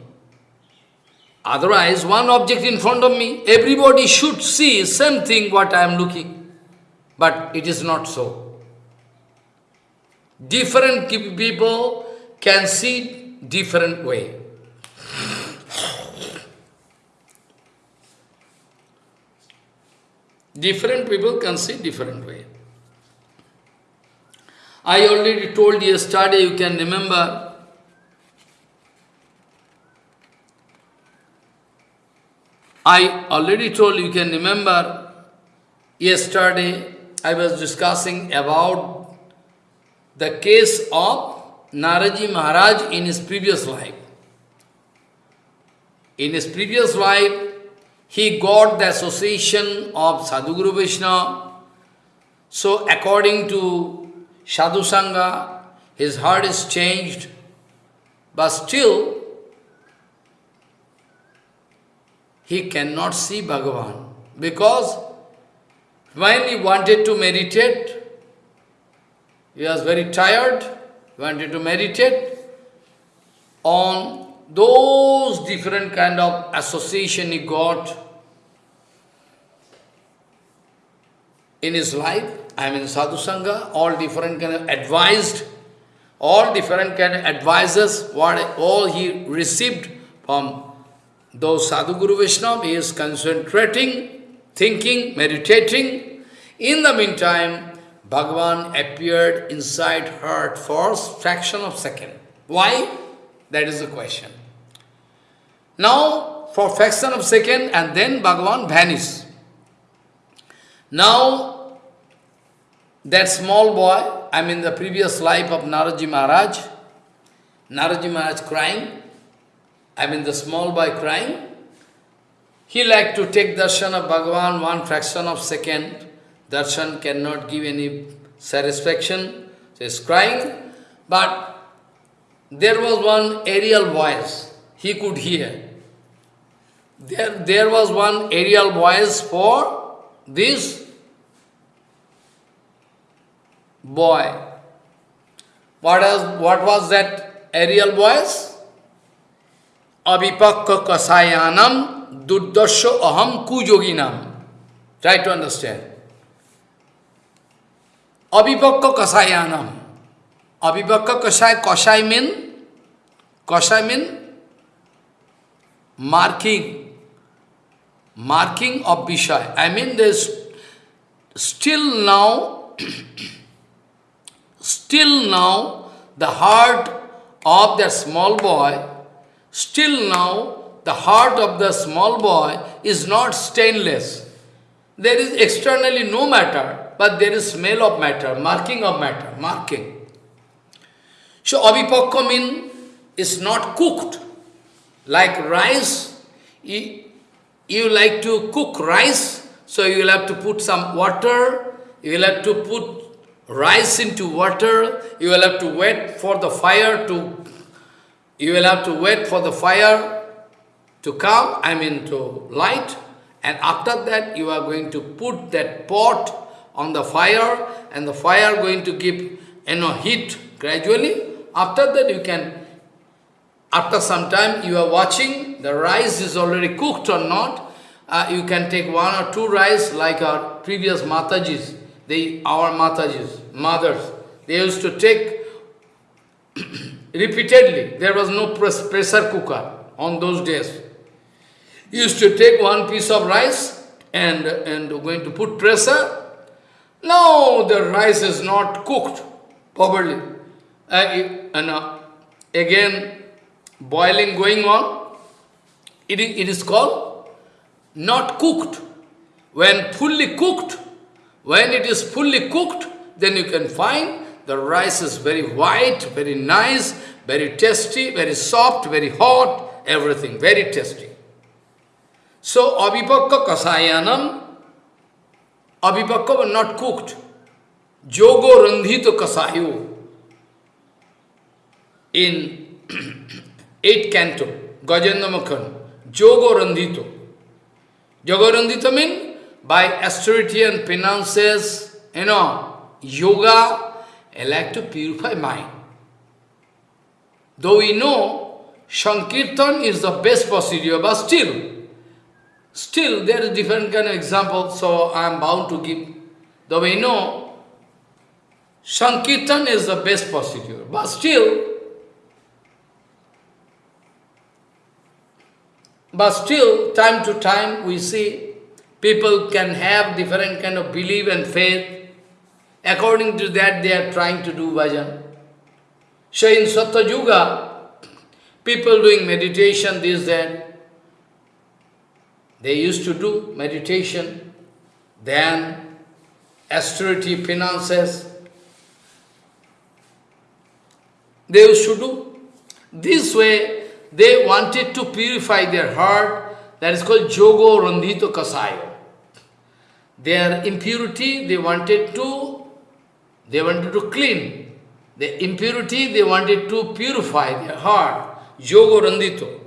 Otherwise, one object in front of me, everybody should see same thing what I am looking. But it is not so. Different people can see different way. Different people can see different way. I already told yesterday, you can remember, I already told you can remember, yesterday I was discussing about the case of Naradji Maharaj in his previous life. In his previous life, he got the association of Sadhguru Vishnu. So according to Sadhu Sangha, his heart is changed, but still he cannot see Bhagavan. Because when he wanted to meditate, he was very tired, wanted to meditate on those different kind of association he got in his life. I mean sadhu sangha, all different kind of advised, all different kind of advisors, what all he received from those sadhu guru Vaishnava, he is concentrating, thinking, meditating. In the meantime, Bhagavan appeared inside her for fraction of second. Why? That is the question. Now, for fraction of second, and then Bhagavan vanished. Now, that small boy, I mean the previous life of Naradji Maharaj, Naradji Maharaj crying, I mean the small boy crying, he like to take darshan of Bhagavan one fraction of second. Darshan cannot give any satisfaction. So he's crying. But there was one aerial voice he could hear. There, there was one aerial voice for this boy. What, is, what was that aerial voice? Abhipakka kasayanam duddasya aham kujoginam. Try to understand. Abhipakka kasayanam. Abhipakka kasai, kasai mean, kasai mean marking, marking of Vishay. I mean there's still now [clears throat] Still now, the heart of that small boy, still now, the heart of the small boy is not stainless. There is externally no matter, but there is smell of matter, marking of matter, marking. So avipakka mean is not cooked. Like rice, you like to cook rice, so you will have to put some water, you will have to put rice into water, you will have to wait for the fire to, you will have to wait for the fire to come, I mean to light, and after that you are going to put that pot on the fire, and the fire going to give, you know, heat gradually. After that you can, after some time you are watching, the rice is already cooked or not, uh, you can take one or two rice like our previous Matajis. They, our Matajis, mothers, they used to take [clears throat] repeatedly. There was no pressure cooker on those days. used to take one piece of rice and, and going to put pressure. Now the rice is not cooked properly. Uh, and, uh, again, boiling going on. It is, it is called not cooked. When fully cooked, when it is fully cooked, then you can find the rice is very white, very nice, very tasty, very soft, very hot, everything, very tasty. So, avipakka kasayanam, avipakka not cooked. Jogo randhito kasayo. In 8th canto, Gajendra Makhan, Jogo randhito. Means by austerity and penances, you know, yoga, I like to purify mind. Though we know Sankirtan is the best procedure, but still, still there is different kind of example, so I am bound to give. Though we know Sankirtan is the best procedure, but still, but still, time to time we see people can have different kind of belief and faith, According to that, they are trying to do bhajan. So in Satya Yuga, people doing meditation, this, that, they used to do meditation, then austerity, finances, they used to do. This way, they wanted to purify their heart, that is called Jogo Randhito Kasayo. Their impurity, they wanted to they wanted to clean. The impurity, they wanted to purify their heart. Yoga randito.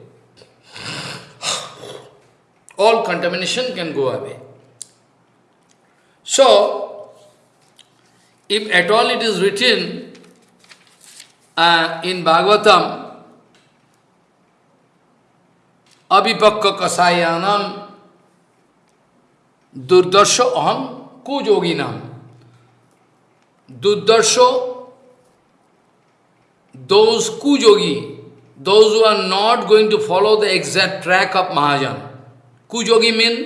All contamination can go away. So, if at all it is written uh, in Bhagavatam, अविपक्व कसायानम दुर्दर्शो अहम कुजोगी नाम? दुर्दर्शो those कुजोगी those are not going to follow the exact track of महाजन कुजोगी mean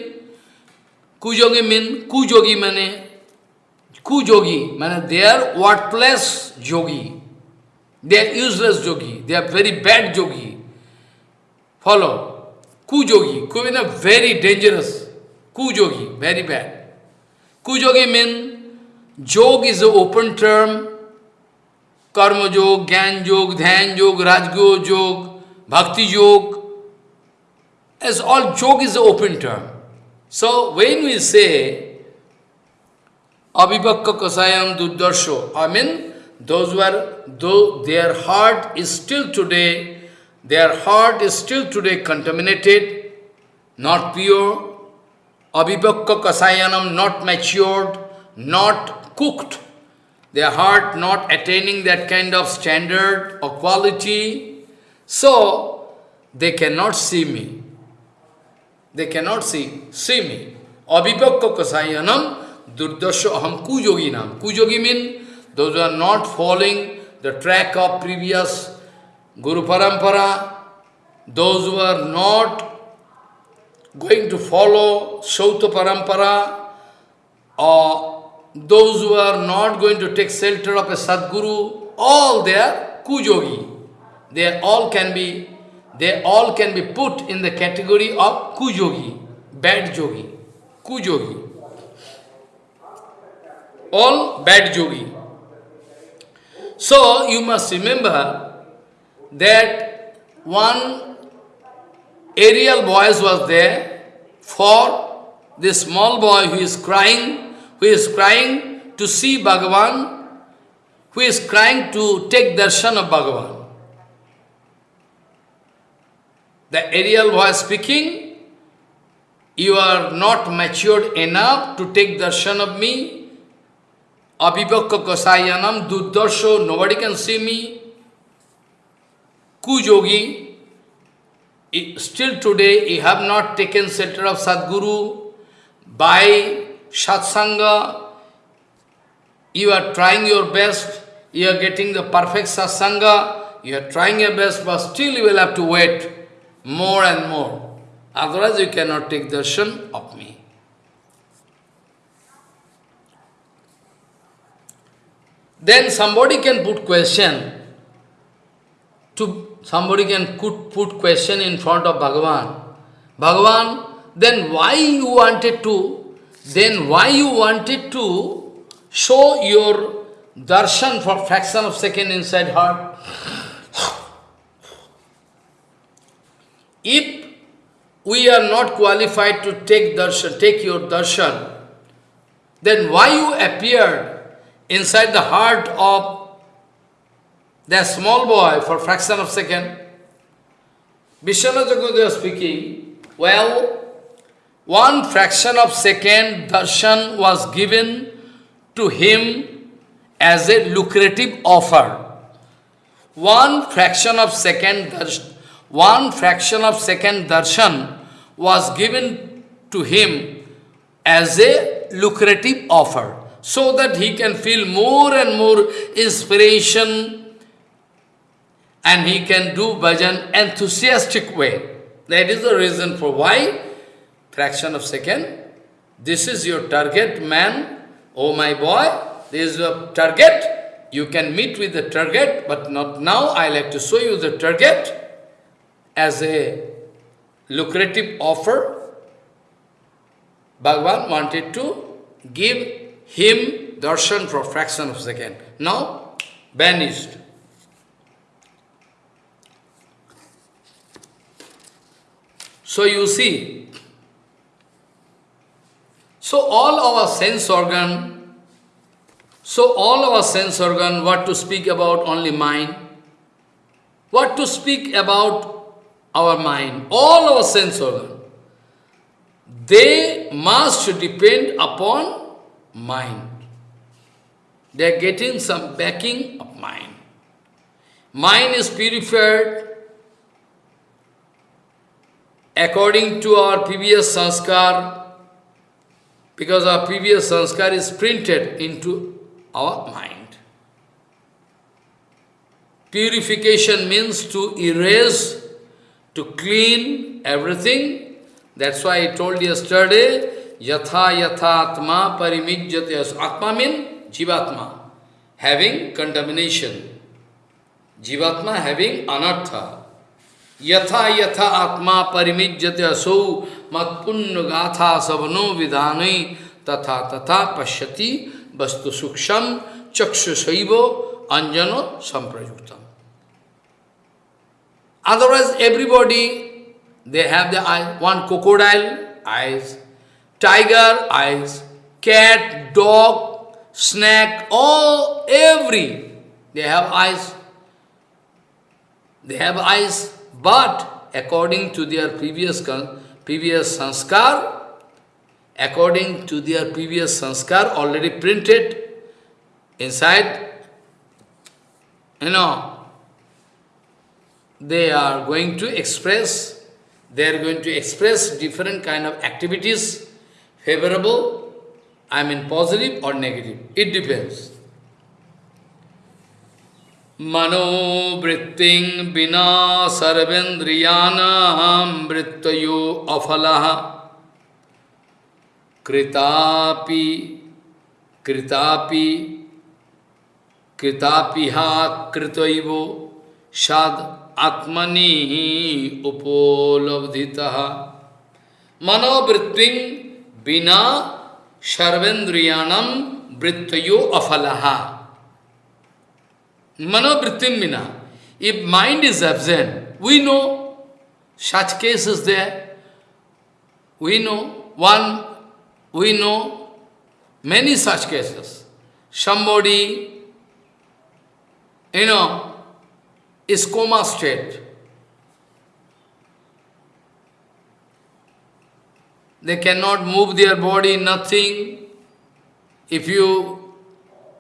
कुजोगी mean कुजोगी मैंने कुजोगी मैंने they are worthless Jogi. They are useless Jogi. They are very bad Jogi. Follow Kujogi, ku mean very dangerous. Kujogi, very bad. Kujogi mean Jog is an open term. Karma Jog, Gyan Jog, Dhyan Jog, Rajgo Jog, Bhakti Jog. As all Jog is an open term. So when we say Abhibhakka Kasayam Durdarsho, I mean those were though their heart is still today, their heart is still today contaminated, not pure, Abhibhakka Kasayanam not matured, not cooked, their heart not attaining that kind of standard or quality, so they cannot see me. They cannot see, see me. Abhipakka kasayanam durdasya aham kujoginam. Kujogi mean those who are not following the track of previous Guru Parampara, those who are not going to follow Sauta Parampara or those who are not going to take shelter of a Sadguru, all they are kujogi. They all can be, they all can be put in the category of kujogi, bad jogi, kujogi. All bad jogi. So you must remember that one aerial voice was there for this small boy who is crying who is crying to see Bhagavan, who is crying to take darshan of Bhagavan. The aerial voice speaking, you are not matured enough to take darshan of me. Abhivakka kasayanam duddarsho, nobody can see me. Kujogi, still today you have not taken shelter of Sadguru by satsanga, you are trying your best, you are getting the perfect satsanga, you are trying your best, but still you will have to wait more and more. Otherwise you cannot take darshan of me. Then somebody can put question to somebody can put, put question in front of Bhagavan. Bhagavan, then why you wanted to, then why you wanted to show your darshan for fraction of second inside heart? If we are not qualified to take darshan, take your darshan, then why you appeared inside the heart of that small boy for fraction of second? Vishwanath Chakravarti speaking, well, one fraction of second darshan was given to him as a lucrative offer. One fraction of second darshan one fraction of second darshan was given to him as a lucrative offer, so that he can feel more and more inspiration and he can do bhajan enthusiastic way. That is the reason for why fraction of second. This is your target, man. Oh my boy, this is your target. You can meet with the target, but not now. I like to show you the target as a lucrative offer, Bhagavan wanted to give him darshan for fraction of second. Now, banished. So you see, so all our sense organ, so all our sense organ, what to speak about only mind, what to speak about our mind, all our sense organ, they must depend upon mind. They are getting some backing of mind. Mind is purified according to our previous sanskar, because our previous sanskar is printed into our mind. Purification means to erase to clean everything. That's why I told you yesterday, yatha yatha atma parimijyate. Atma means jivatma, having contamination. Jivatma having anartha. Yatha yatha atma parimijyate asau matpunna gatha savano vidhanai tatha tatha pashyati vastu suksham chakshu saivo anjano samprayuktam. Otherwise, everybody, they have the eye, one crocodile, eyes, tiger, eyes, cat, dog, snake, all, every, they have eyes. They have eyes, but according to their previous, previous sanskar, according to their previous sanskar already printed inside, you know, they are going to express, they are going to express different kind of activities, favorable, I mean positive or negative. It depends. मनोवृत्तिं विना सर्वेन्द्रियाणां वृत्तयो अफलः। कृतापि कृतापि कृतापिहा कृतैवो साध आत्मनि उपोलब्धिता। मनोवृत्ति बिना सर्वेन्द्रियाणम वृत्तो अफल। Manavrittim mina. If mind is absent, we know such cases there. We know one, we know many such cases. Somebody, you know, is coma state. They cannot move their body, nothing. If you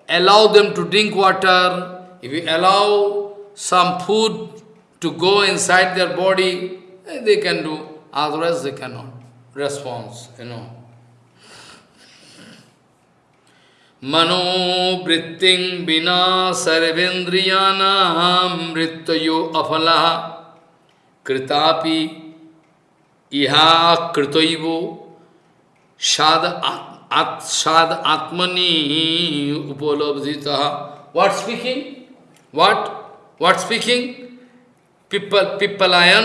allow them to drink water, if you allow some food to go inside their body, eh, they can do. Otherwise they cannot. Response, you know. मनोवृत्ति बिना सर्वेन्द्रियाणाम मृत्यो अफला कृतापि iha kritoivo sad at sad atmani upalabdhita. What speaking? What? What speaking? People,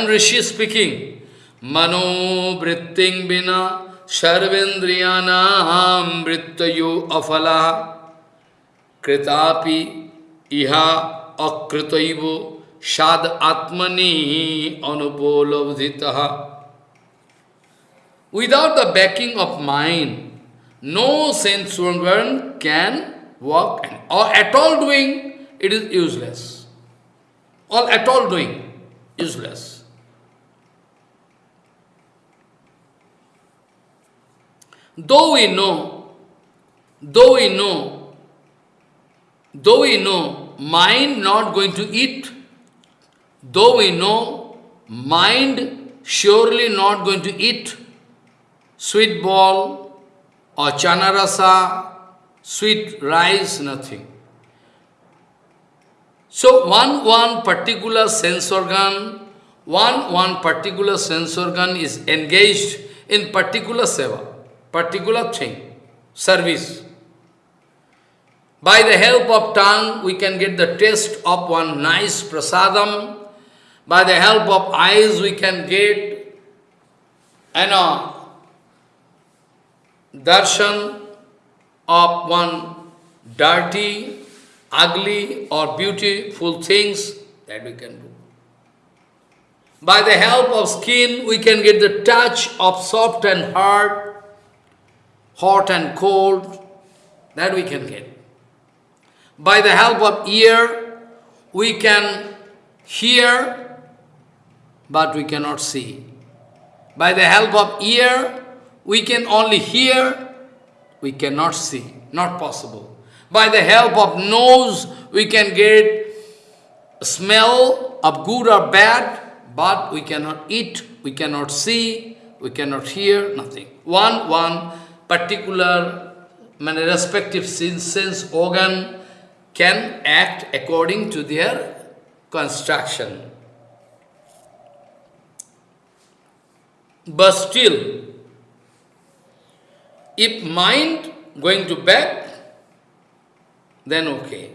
Rishi speaking. Mano vritting bina sarvendriyanam vrittayo afala kritapi iha akritaivo sad atmani anupolabdhitaha. Without the backing of mind, no sense organ can work or at all doing, it is useless. All at all doing, useless. Though we know, though we know, though we know, mind not going to eat, though we know, mind surely not going to eat, sweet ball or chana rasa, sweet rice, nothing. So one, one particular sense organ, one, one particular sense organ is engaged in particular seva, particular thing, service. By the help of tongue, we can get the taste of one nice prasadam. By the help of eyes, we can get, you know, darshan of one dirty, ugly or beautiful things that we can do. By the help of skin, we can get the touch of soft and hard, hot and cold, that we can get. By the help of ear, we can hear, but we cannot see. By the help of ear, we can only hear, we cannot see, not possible. By the help of nose, we can get smell of good or bad, but we cannot eat, we cannot see, we cannot hear, nothing. One, one particular many respective sense organ can act according to their construction. But still, if mind going to back, then okay.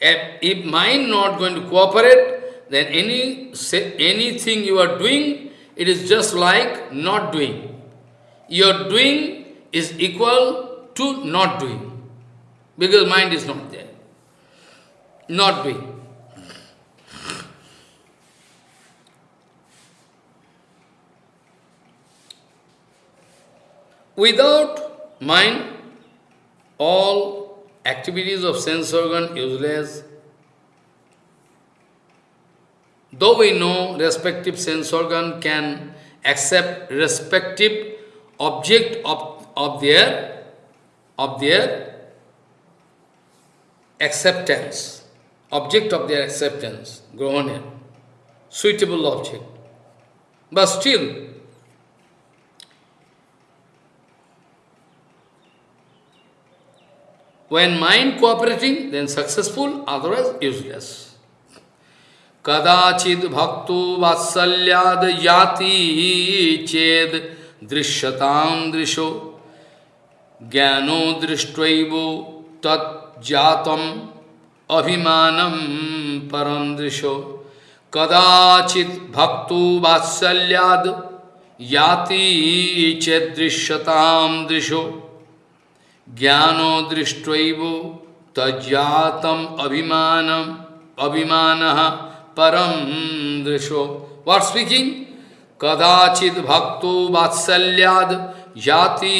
If, if mind not going to cooperate, then any anything you are doing, it is just like not doing. Your doing is equal to not doing, because mind is not there. Not doing. Without mind, all activities of sense organ useless. Though we know respective sense organ can accept respective object of, of their of their acceptance, object of their acceptance, grown suitable object. But still, When mind cooperating, then successful, otherwise useless. Kadachid bhaktu vatsalyad yati ched drishatam drisho. Jnano drishtvaivo tat jatam abhimanam param drisho. Kadachit bhaktu vatsalyad yati ched drishatam drisho ज्ञानो दृष्टैव तज्जातम अभिमानम, अभिमान परम दृशो। वाट speaking कदाचित भक्तो वात्सल्याद जाति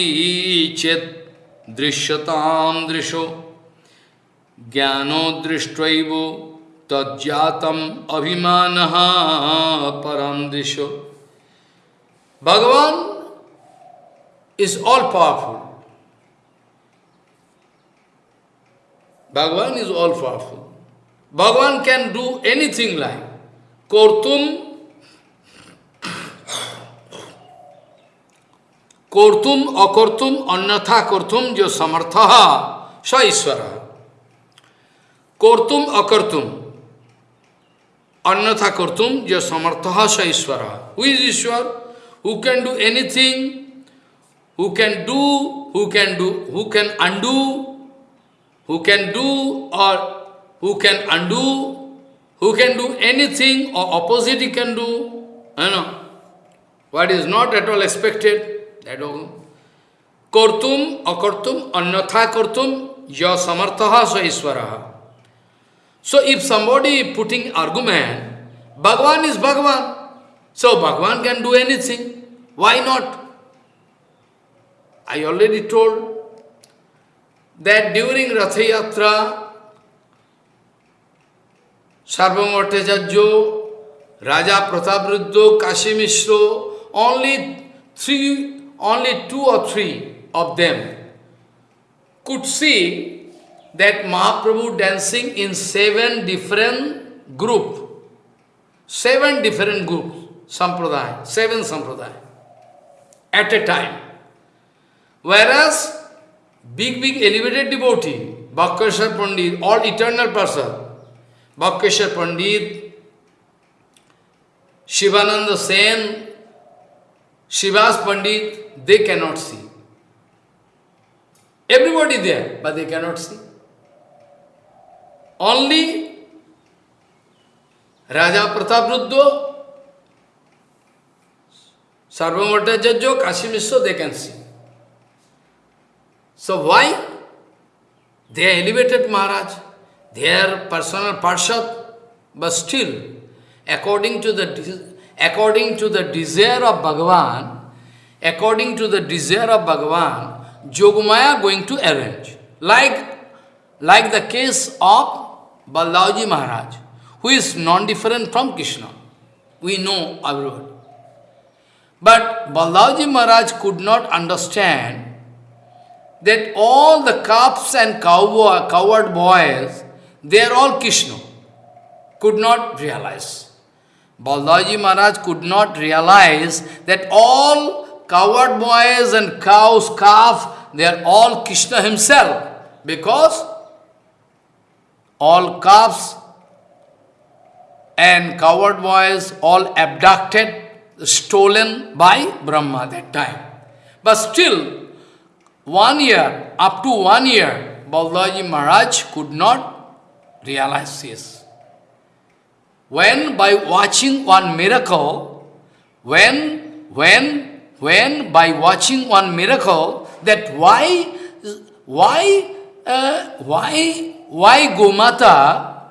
चेत दृश्यताम दृशो। ज्ञानो दृष्टैव तज्जातम अभिमान परम दृशो। Bhagavan is all powerful Bhagavan is all powerful. Bhagavan can do anything like Kortum Kortum akortum annatha kortum jo samartha sa Ishvara. Kortum akartum annatha kortum jo samartha sa Ishvara. Who is Ishwar? who can do anything, who can do, who can do, who can undo, who can do or who can undo, who can do anything or opposite he can do, you know. What is not at all expected, that all. Kortum, akortum, anyatha kortum, ya samarthaha sa iswaraha. So if somebody putting argument, Bhagavan is Bhagavan, so Bhagavan can do anything, why not? I already told that during Ratha Yatra, Sarvamortejajjo, Raja Prataparudra, Kashi Mishra, only three, only two or three of them could see that Mahaprabhu dancing in seven different group, seven different groups, sampradaya, seven sampradaya, at a time. Whereas, big, big elevated devotee, Vakreshwar Pandit, all eternal person, Vakreshwar Pandit, Shivananda Sen, Srivas Pandit, they cannot see. Everybody there, but they cannot see. Only Raja Prataparudra, Sarvamata Kashi Mishra, they can see. So why? They elevated Maharaj, their personal Parshad, but still, according to the according to the desire of Bhagavan, according to the desire of Bhagavan, Yogamaya going to arrange. Like, like the case of Balaji Maharaj, who is non-different from Krishna. We know everybody. But Balaji Maharaj could not understand that all the calves and cowboy, uh, coward boys, they are all Krishna. Could not realize. Balaji Maharaj could not realize that all coward boys and cows, calf, they are all Krishna himself. Because all calves and coward boys all abducted, stolen by Brahma that time. But still, one year, up to one year, Balaji Maharaj could not realize this. When by watching one miracle, when, when, when by watching one miracle, that why, why, uh, why, why Gomata,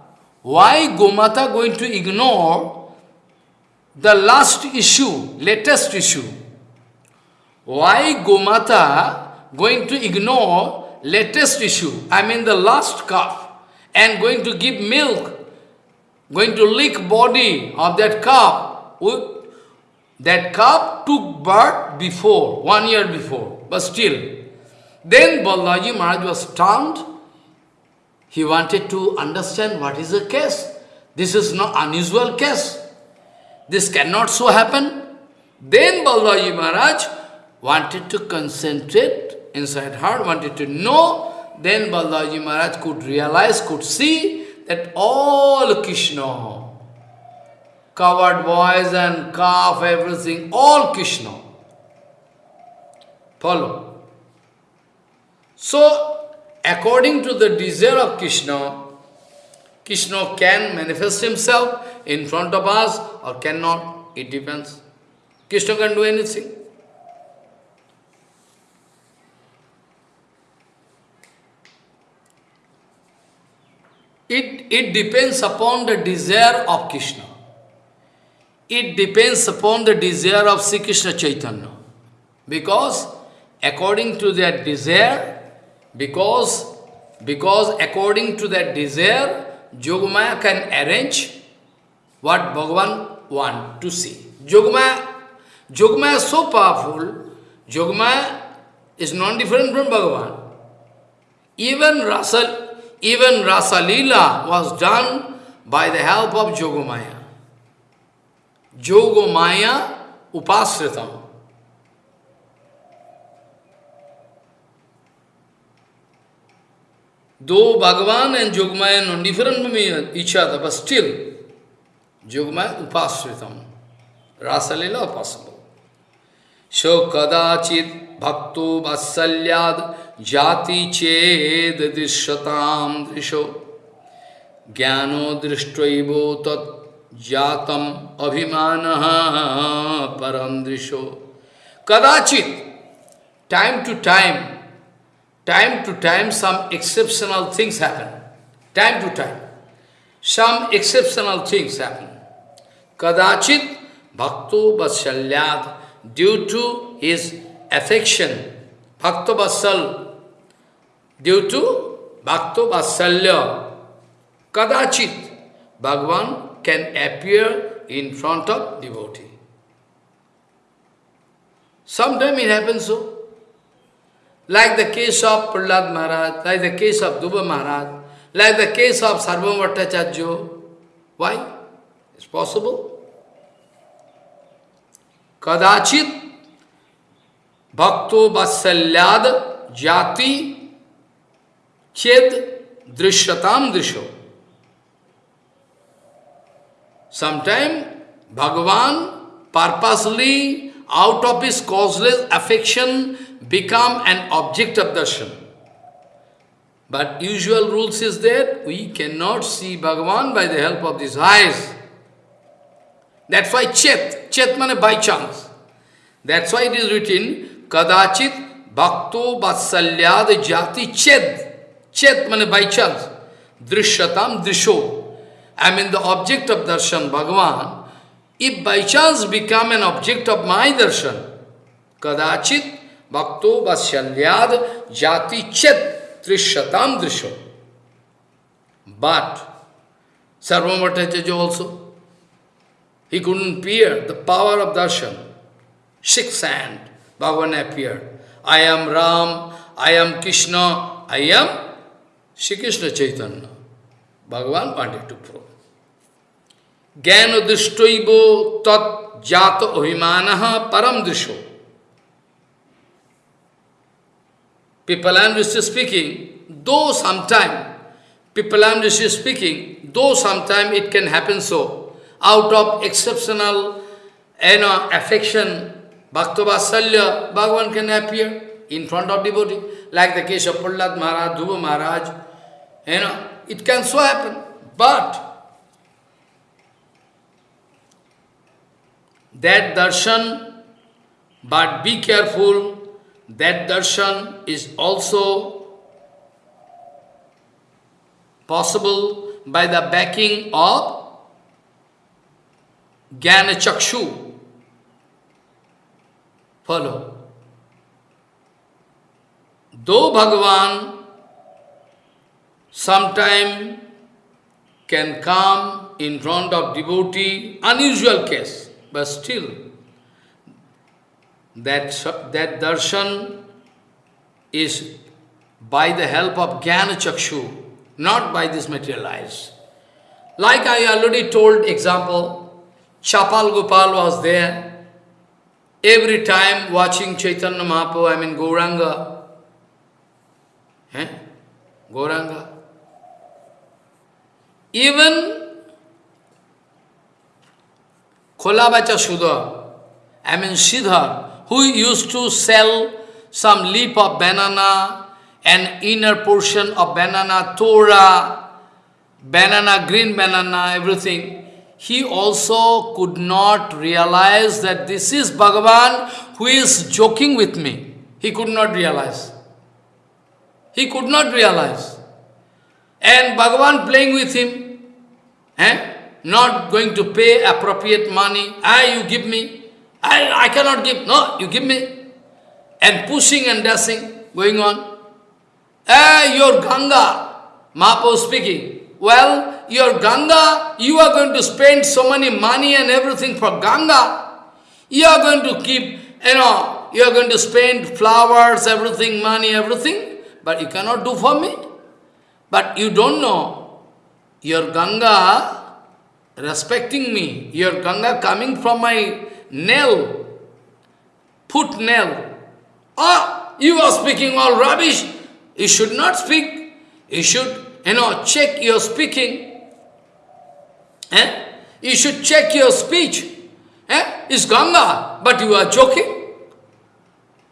why Gomata going to ignore the last issue, latest issue? Why Gomata going to ignore latest issue, I mean the last calf, and going to give milk, going to lick body of that calf. That calf took birth before, one year before, but still. Then Balaji Maharaj was stunned. He wanted to understand what is the case. This is not unusual case. This cannot so happen. Then Balaji Maharaj wanted to concentrate inside heart, wanted to know, then Balaji Maharaj could realize, could see that all Krishna, covered boys and calf, everything, all Krishna. Follow. So, according to the desire of Krishna, Krishna can manifest himself in front of us or cannot, it depends. Krishna can do anything. It, it depends upon the desire of Krishna. It depends upon the desire of Sri Krishna Chaitanya. Because according to that desire, because, because according to that desire, Yogamaya can arrange what Bhagavan want to see. Yogamaya, Yogamaya is so powerful, Yogamaya is non-different from Bhagavan. Even Rasa, even Rasa Leela was done by the help of Yogamaya. Yogamaya Upasritam. Though Bhagavan and Yogamaya are different from each other, but still, Yogamaya Upasritam. Rasa Leela possible. So kadachit bhakto vasalyad jati ched drishatam drisho jnano drishtvaivo tat jatam abhimanaha param drisho. Kadachit, time to time, time to time some exceptional things happen. Time to time, some exceptional things happen. Kadachit bhakto vasalyad due to his affection, Bhakta Vasal, due to Bhakta Kadachit, Bhagavan can appear in front of devotee. Sometimes it happens so. Like the case of Prahlad Maharaj, like the case of Dhruva Maharaj, like the case of Sarvabhauma Bhattacharya. Why? It's possible. कदाचित भक्तो वत्सल्याद जाति चेत दृश्यताम दृश्यो। Sometime Bhagavan purposely out of his causeless affection become an object of Darshan but usual rules is that we can not see Bhagavan by the help of this eyes That's why chet, chet means by chance. That's why it is written, kadachit bhakto vatsalyad jati chet. Chet means by chance. Drishyatam drisho. I mean the object of darshan, Bhagavan. If by chance become an object of my darshan, kadachit bhakto vatsalyad jati chet drishyatam drisho. But, Sarvamatachaja also, he couldn't bear the power of darshan. Sixth hand, Bhagavan appeared. I am Ram, I am Krishna, I am Sri Krishna Chaitanya. Bhagavan wanted to prove. Jnana drishtaivo tat jata ohimanaha param. People am speaking, though sometime, people am speaking, though sometime it can happen so, out of exceptional you know, affection, Bhakta Vasalya, Bhagavan can appear in front of devotee, like the case of Prahlad Maharaj, Dhruva Maharaj, you know, it can so happen. But that darshan, but be careful, that darshan is also possible by the backing of Jnana Chakshu. Follow. Though Bhagavan sometime can come in front of devotee, unusual case, but still that, that darshan is by the help of Jnana Chakshu, not by this material eyes. Like I already told example, Chapal Gopal was there, every time watching Chaitanya Mahaprabhu, I mean Gauranga. Eh? Gauranga. Even Kholabacha Sudha, I mean Siddhar, who used to sell some leaf of banana, an inner portion of banana, Torah, banana, green banana, everything he also could not realize that this is Bhagavan who is joking with me. He could not realize. He could not realize. And Bhagavan playing with him, eh? not going to pay appropriate money. Ah, you give me. I, I cannot give. No, you give me. And pushing and dashing going on. Ah, your Ganga, Mahaprabhu speaking. Well, your Ganga, you are going to spend so many money and everything for Ganga. You are going to keep, you know, you are going to spend flowers, everything, money, everything, but you cannot do for me. But you don't know, your Ganga respecting me, your Ganga coming from my nail, foot nail. Oh, you are speaking all rubbish. You should not speak. You should, you know, check your speaking. Eh? You should check your speech. Eh? It's Ganga, but you are joking.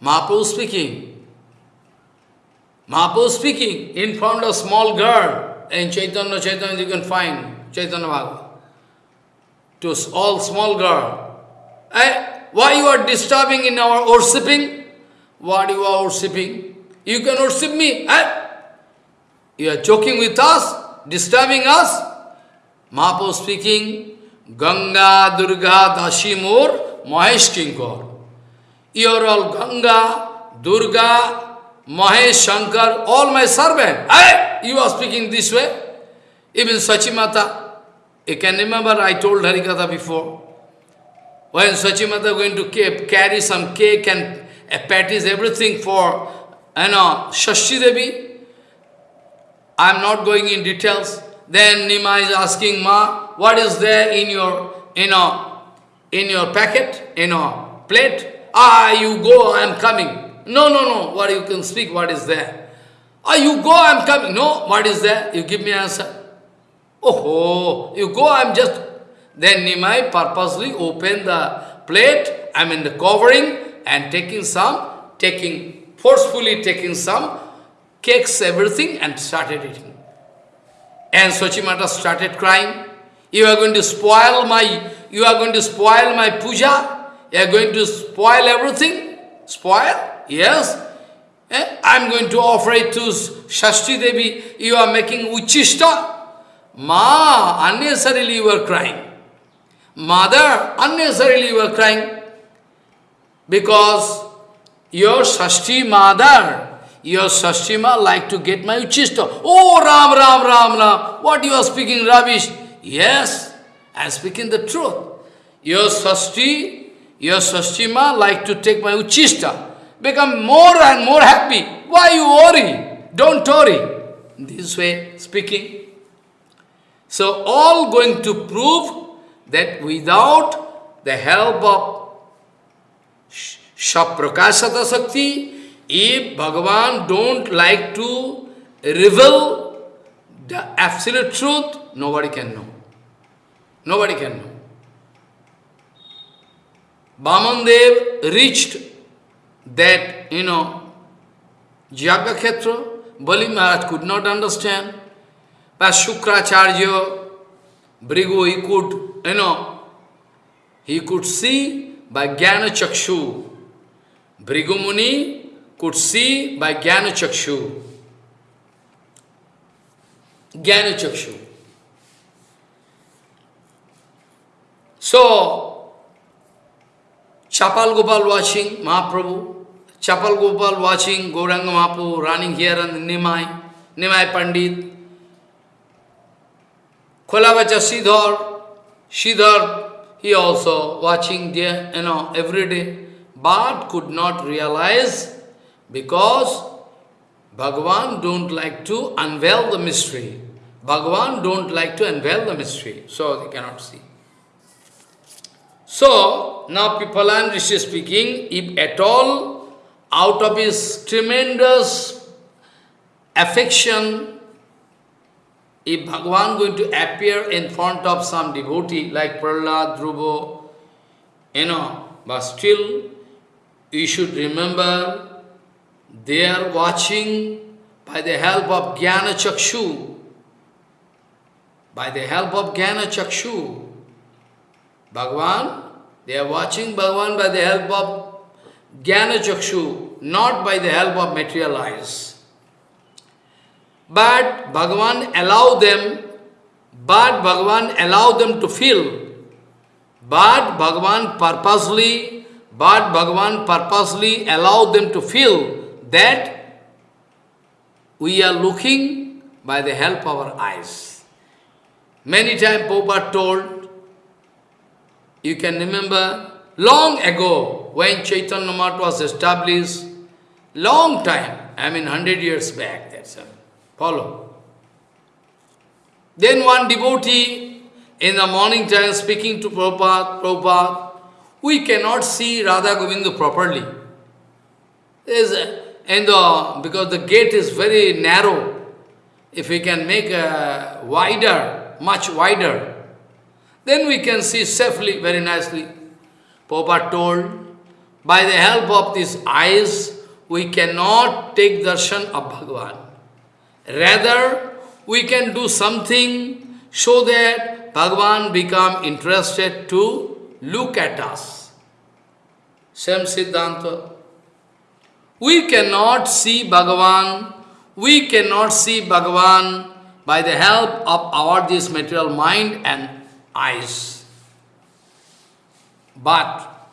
Mahaprabhu speaking. Mahaprabhu speaking in front of small girl in Chaitanya Chaitanya you can find Chaitanya Bhagavat. To all small girl. Eh, why you are disturbing in our worshipping? What you are worshipping? You can worship me. Eh? You are joking with us, disturbing us. Mahaprabhu speaking, Ganga, Durga, Dashimur, Mahesh Kinkor. You are all Ganga, Durga, Mahesh, Shankar, all my servant. Hey, you are speaking this way. Even Sachimata, you can remember I told Harikatha before. When Sachimata going to carry some cake and uh, patties, everything for, you know, Shashti Devi, I am not going in details. Then Nimai is asking, Ma, what is there in your, you know, in your packet, in your plate? Ah, you go, I am coming. No, no, no, what you can speak, what is there? Ah, you go, I am coming. No, what is there? You give me answer. Oh, you go, I am just... Then Nimai purposely open the plate, I mean the covering, and taking some, taking, forcefully taking some cakes, everything, and started eating. And Sachimata started crying. You are going to spoil my, you are going to spoil my puja? You are going to spoil everything? Spoil? Yes. Eh? I am going to offer it to Shashti Devi. You are making uchishta. Ma, unnecessarily you are crying. Mother, unnecessarily you are crying. Because your Shashti mother, your Shashtima like to get my uchishta. Oh, Ram, Ram, Ram, Ram. What you are speaking rubbish? Yes, I am speaking the truth. Your Shashti, your Shashtima like to take my uchishta. Become more and more happy. Why you worry? Don't worry. This way speaking. So all going to prove that without the help of Shaprakashata Sakti, if Bhagavan don't like to reveal the absolute truth, nobody can know. Nobody can know. Vamandev reached that, you know, Jagakhetra, Bali Maharaj could not understand. But Shukracharya, Bhrigu, he could, you know, he could see by Jnana Chakshu. Bhrigu Muni could see by Jnana Chakshu. Jnana Chakshu. So, Chapal Gopal watching Mahaprabhu, Chapal Gopal watching Gauranga Mahaprabhu running here and Nimai, Nimai Pandit, Kolavacha Sridhar, Sridhar, he also watching there, you know, every day, but could not realize because Bhagavan don't like to unveil the mystery. Bhagavan don't like to unveil the mystery, so they cannot see. So, now Pipalan Rishi speaking, if at all, out of his tremendous affection if Bhagavan going to appear in front of some devotee like Prahlad, Dhruva, you know, but still you should remember they are watching by the help of Jnana Chakshu. By the help of Jnana Chakshu. Bhagavan, they are watching Bhagavan by the help of Jnana Chakshu, not by the help of material eyes. But Bhagavan allow them, but Bhagavan allow them to feel. But Bhagavan purposely, but Bhagavan purposely allow them to feel that we are looking by the help of our eyes. Many times Prabhupada told, you can remember, long ago, when Chaitanya Math was established, long time, I mean hundred years back, that's all. Follow. Then one devotee in the morning time speaking to Prabhupada, Prabhupada, we cannot see Radha Govinda properly. There's and the, because the gate is very narrow, if we can make a wider, much wider, then we can see safely, very nicely. Prabhupada told, by the help of these eyes, we cannot take darshan of Bhagavan. Rather, we can do something so that Bhagavan become interested to look at us. Same Siddhanta. We cannot see Bhagavan, we cannot see Bhagavan by the help of our this material mind and eyes. But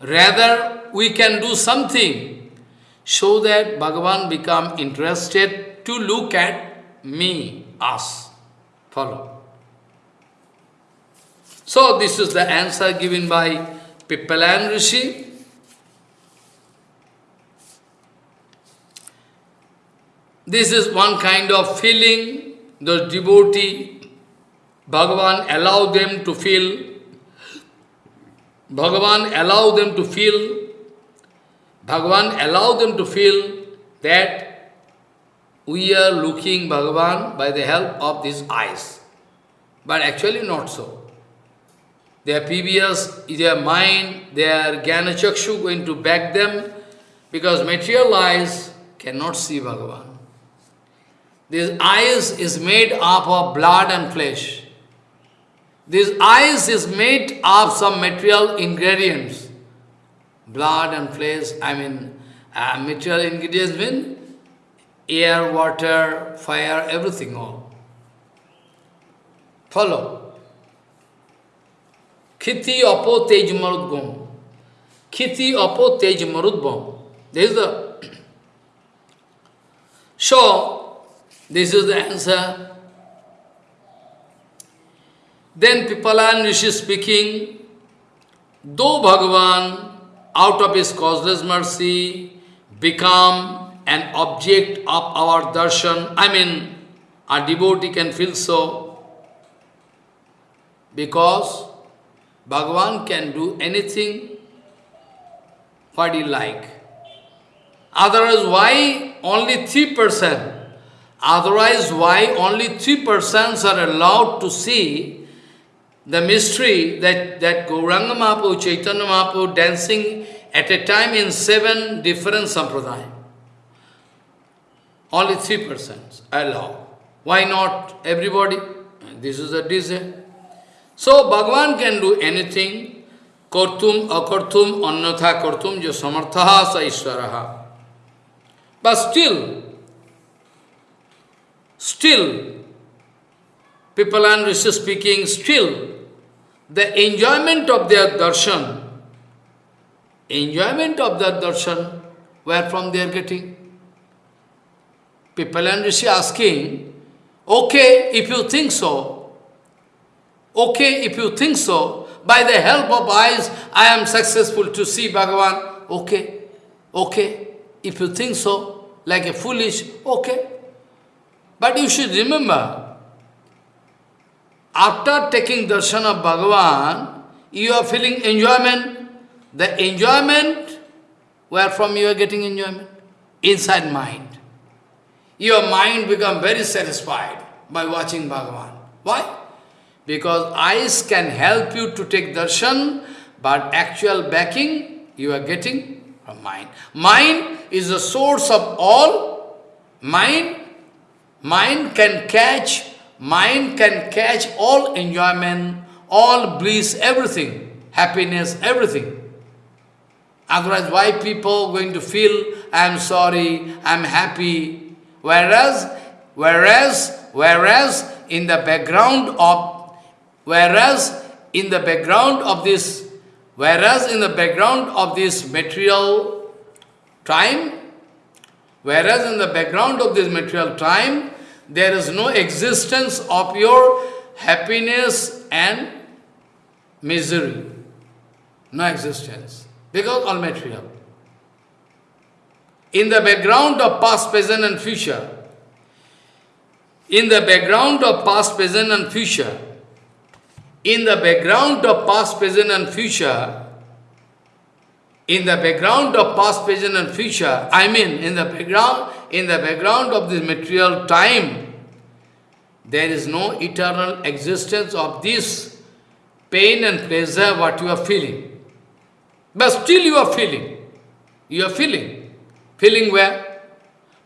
rather we can do something so that Bhagavan become interested to look at me, us. Follow. So this is the answer given by Pipalan Rishi. This is one kind of feeling the devotee, Bhagavan allow them to feel, Bhagavan allow them to feel, Bhagavan allow them to feel that we are looking Bhagavan by the help of these eyes. But actually not so. Their previous, their mind, their Jnana Chakshu going to back them because material eyes cannot see Bhagavan. This eyes is made up of blood and flesh. This eyes is made of some material ingredients. Blood and flesh, I mean, uh, material ingredients mean air, water, fire, everything all. Follow. Khiti apo tej marudgam. Khiti apo tej marudbam. This is the... [clears throat] So, this is the answer. Then Pipalan Rishi is speaking, though Bhagavan, out of his causeless mercy, become an object of our darshan, I mean, a devotee can feel so, because Bhagavan can do anything what he like. Otherwise, why only 3%? Otherwise, why only three persons are allowed to see the mystery that, that Gauranga Mahaprabhu, Chaitanya Mahaprabhu dancing at a time in seven different sampradaya? Only three persons allowed. Why not everybody? This is a desire. So Bhagavan can do anything. Kartum, akartum, annatha kartum, jo samarthaha sa. But still, Still, people and Rishi speaking, still, the enjoyment of their darshan, enjoyment of their darshan, where from they are getting? Pipalan Rishi asking, okay, if you think so, okay, if you think so, by the help of eyes, I am successful to see Bhagavan, okay, okay, if you think so, like a foolish, okay. But you should remember, after taking darshan of Bhagavan, you are feeling enjoyment. The enjoyment, where from you are getting enjoyment? Inside mind. Your mind become very satisfied by watching Bhagavan. Why? Because eyes can help you to take darshan, but actual backing you are getting from mind. Mind is the source of all. Mind Mind can catch, mind can catch all enjoyment, all bliss, everything, happiness, everything. Otherwise, why people going to feel, I'm sorry, I'm happy, whereas, whereas, whereas in the background of, whereas in the background of this, whereas in the background of this material time, Whereas in the background of this material time, there is no existence of your happiness and misery. No existence. Because all material. In the background of past, present and future, in the background of past, present and future, in the background of past, present and future, in the background of past, present and future, I mean in the background, in the background of this material time, there is no eternal existence of this pain and pleasure what you are feeling. But still you are feeling. You are feeling. Feeling where?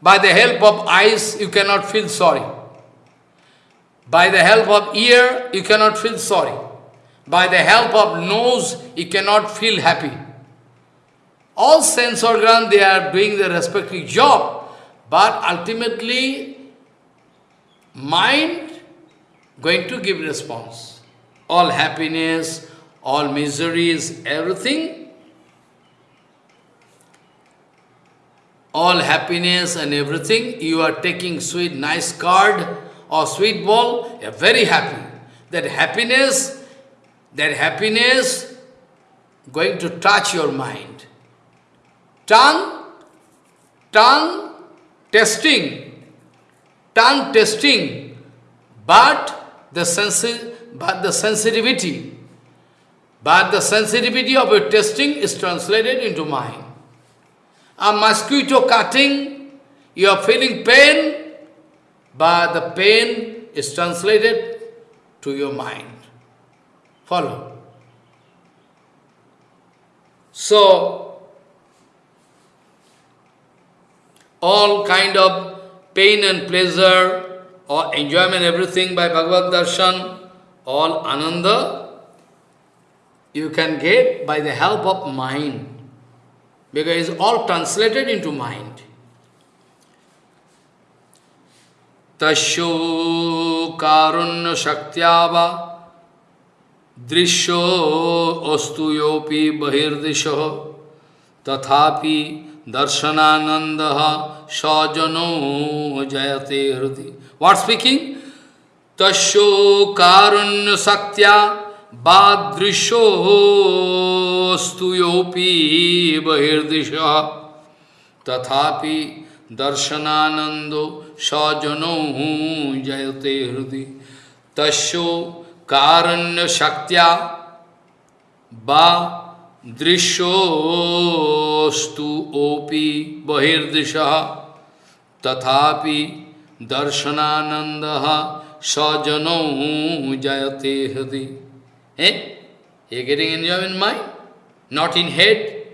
By the help of eyes, you cannot feel sorry. By the help of ear, you cannot feel sorry. By the help of nose, you cannot feel happy. All sense organs, they are doing their respective job, but ultimately, mind going to give response. All happiness, all miseries, everything, all happiness and everything, you are taking sweet, nice card or sweet ball, you are very happy. That happiness, that happiness going to touch your mind. Tongue, tongue testing, tongue testing, but the sensi but the sensitivity, but the sensitivity of your testing is translated into mind. A mosquito cutting, you are feeling pain, but the pain is translated to your mind. Follow. So, all kind of pain and pleasure or enjoyment, everything by Bhagavad Darshan, all ananda, you can get by the help of mind, because it's all translated into mind. तस्यो कारुण्य शक्त्यावा दृश्यो अस्तु योपि बहिर्दिश तथापि दर्शनानंद सजनो जयते हृदय what speaking तस्यो कारुण्य शक्त्या बादृशोस्तु योपि बहिर्दिश तथापि दर्शनानंदो सजनो जयते हृदय तस्यो कारण्य शक्त्या बा दृश्योस्तु ओपि बहिर्दिश तथापि दर्शनानंद सजनो jayate hृदय Eh? You getting enjoyment in mind? Not in head,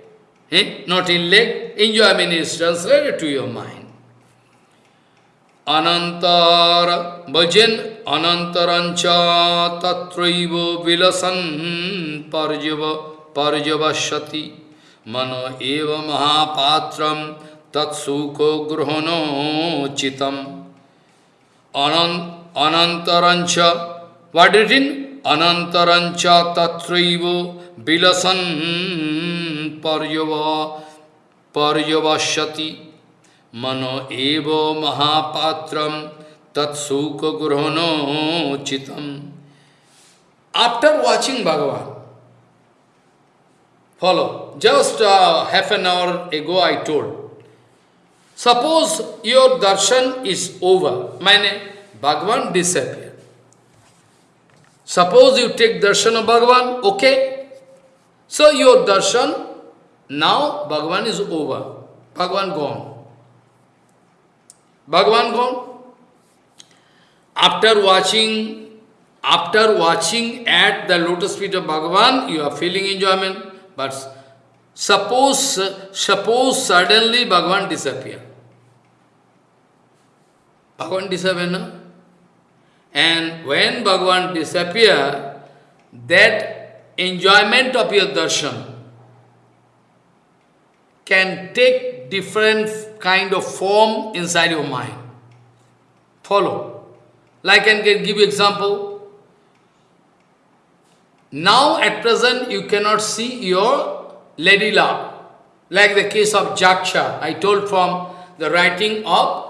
eh? not in leg. Enjoyment is translated to your mind. Anantara bhajan anantarancha tatraiva vilasan parjava पर्यवश्यति मनो एव महापात्र तत्सुको ग्रहणोचित अनंतरंच वडिन अनंतरंच तत्रैव विलसन पर्यव पर्यवश्यति मनो एव महापात्र तत्सुख ग्रहणोचित after watching Bhagavan follow, just uh, half an hour ago I told, Suppose your darshan is over, meaning Bhagavan disappear. Suppose you take darshan of Bhagavan, okay. So your darshan, now Bhagavan is over. Bhagavan gone. Bhagavan gone. After watching, after watching at the lotus feet of Bhagavan, you are feeling enjoyment. But suppose, suppose suddenly Bhagavan disappear. Bhagavan disappear, no? And when Bhagavan disappear, that enjoyment of your darshan can take different kind of form inside your mind. Follow. Like I can give you example. Now at present you cannot see your lady love. Like the case of Jaksha, I told from the writing of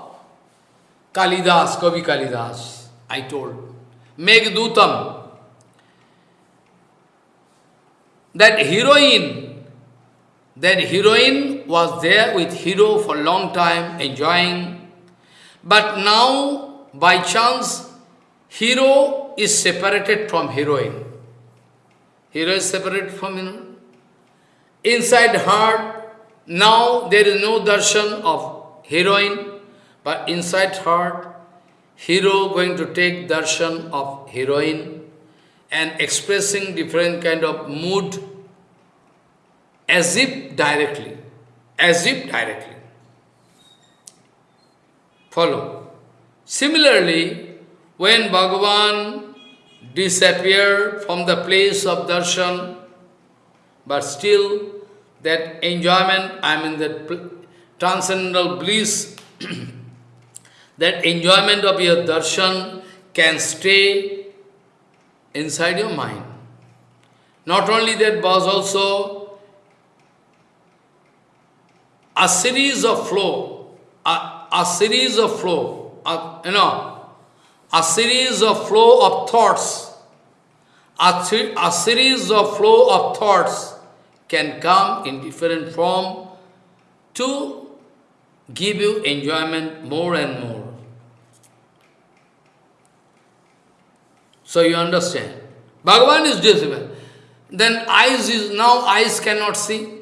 Kalidas, Kavi Kalidas, I told. Megdutam. That heroine, that heroine was there with hero for long time, enjoying. But now, by chance, hero is separated from heroine. Hero is separated from heroine. Inside heart, now there is no darshan of heroine, but inside heart, hero going to take darshan of heroine and expressing different kind of mood, as if directly, as if directly. Follow. Similarly, when Bhagavan disappeared from the place of darshan, but still that enjoyment, I mean that transcendental bliss, [clears throat] that enjoyment of your darshan can stay inside your mind. Not only that, but also a series of flow, a, a series of flow, a, you know, a series of flow of thoughts, a, a series of flow of thoughts can come in different form to give you enjoyment more and more. So you understand. Bhagavan is visible. Then eyes is, now eyes cannot see.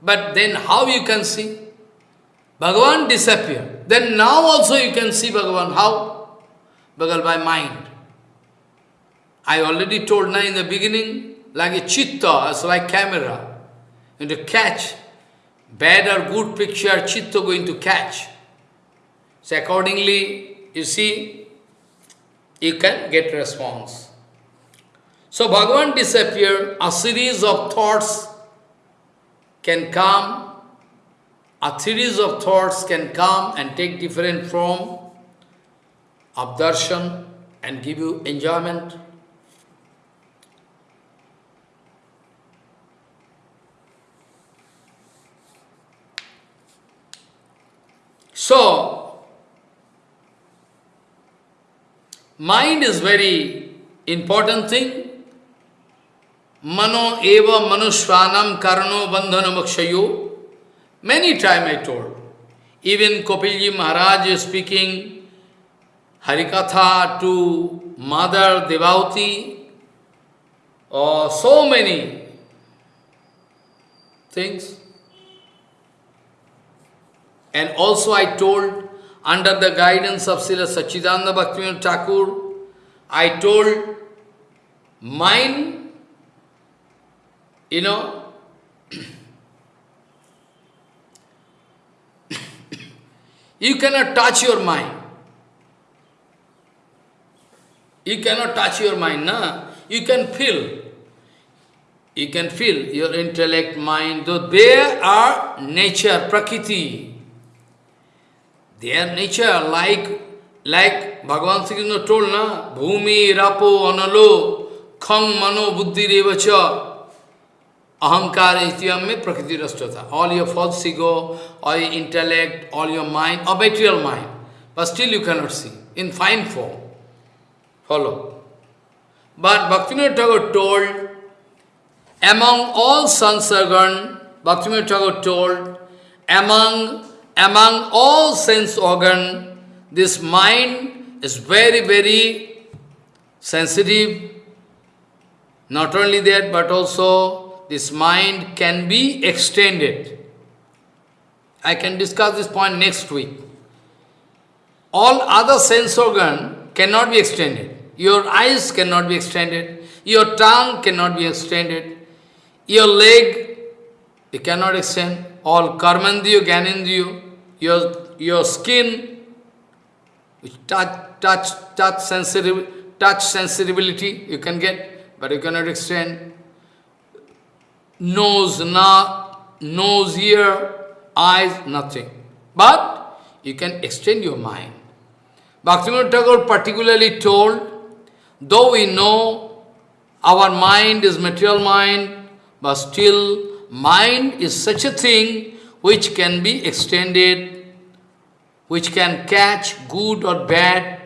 But then how you can see? Bhagavan disappear. Then now also you can see Bhagavan. How? Bhagavan by mind. I already told now in the beginning, like a chitta, it's like camera. And to catch bad or good picture, chitta going to catch. So accordingly, you see, you can get response. So Bhagavan disappear, a series of thoughts can come, a series of thoughts can come and take different form of darshan and give you enjoyment. So, mind is very important thing. Mano eva manushvanam karano bandhana mokshayo. Many time I told. Even Kopilji Maharaj is speaking Harikatha to Mother Devauti, or oh, so many things. And also I told, under the guidance of Srila Sachidananda Bhaktivinoda Thakur, I told mind, you know, [coughs] you cannot touch your mind. You cannot touch your mind, na? You can feel. You can feel your intellect, mind, though they are nature, prakriti. Their nature, like like Bhagavan Sri told, na, Bhumi, Rapo, Analo, Khang, Mano, Buddhi, Revacha, Ahankara, Ityam, Prakriti, Rastata. All your false ego, all your intellect, all your mind, or material mind. But still you cannot see, in fine form. Follow. But Bhaktivinoda Thakur told, among all sansargan, Bhaktivinoda Thakur told, among among all sense organ, this mind is very, very sensitive. Not only that, but also this mind can be extended. I can discuss this point next week. All other sense organ cannot be extended. Your eyes cannot be extended. Your tongue cannot be extended. Your leg, you cannot extend. All karmandiyo, gyanendiyo, your, your skin, touch, touch, touch, sensitive, touch sensibility you can get, but you cannot extend. Nose, na, nose, ear, eyes, nothing. But you can extend your mind. Bhaktivinoda Thakur particularly told, though we know our mind is material mind, but still mind is such a thing which can be extended, which can catch good or bad.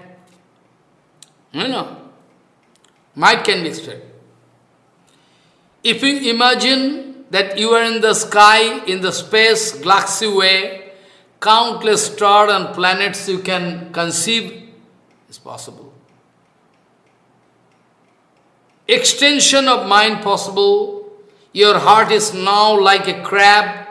You know, mind can be extended. If you imagine that you are in the sky, in the space, galaxy way, countless stars and planets you can conceive, is possible. Extension of mind possible. Your heart is now like a crab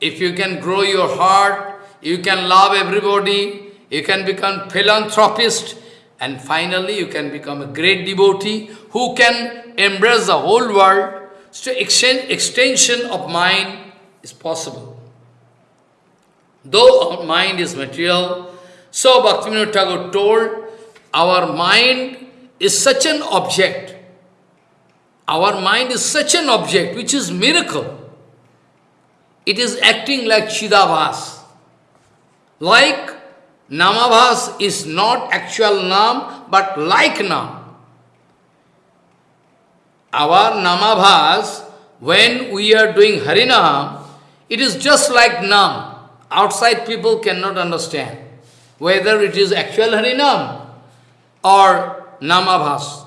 if you can grow your heart, you can love everybody, you can become philanthropist, and finally you can become a great devotee who can embrace the whole world. So exten- extension of mind is possible. Though our mind is material, so Bhaktivinoda Thakur told, our mind is such an object. Our mind is such an object which is miracle. It is acting like Chidabhas. Like Namabhas is not actual Nam, but like Nam. Our Namabhas, when we are doing Harinam, it is just like Nam. Outside people cannot understand whether it is actual Harinam or Namabhas.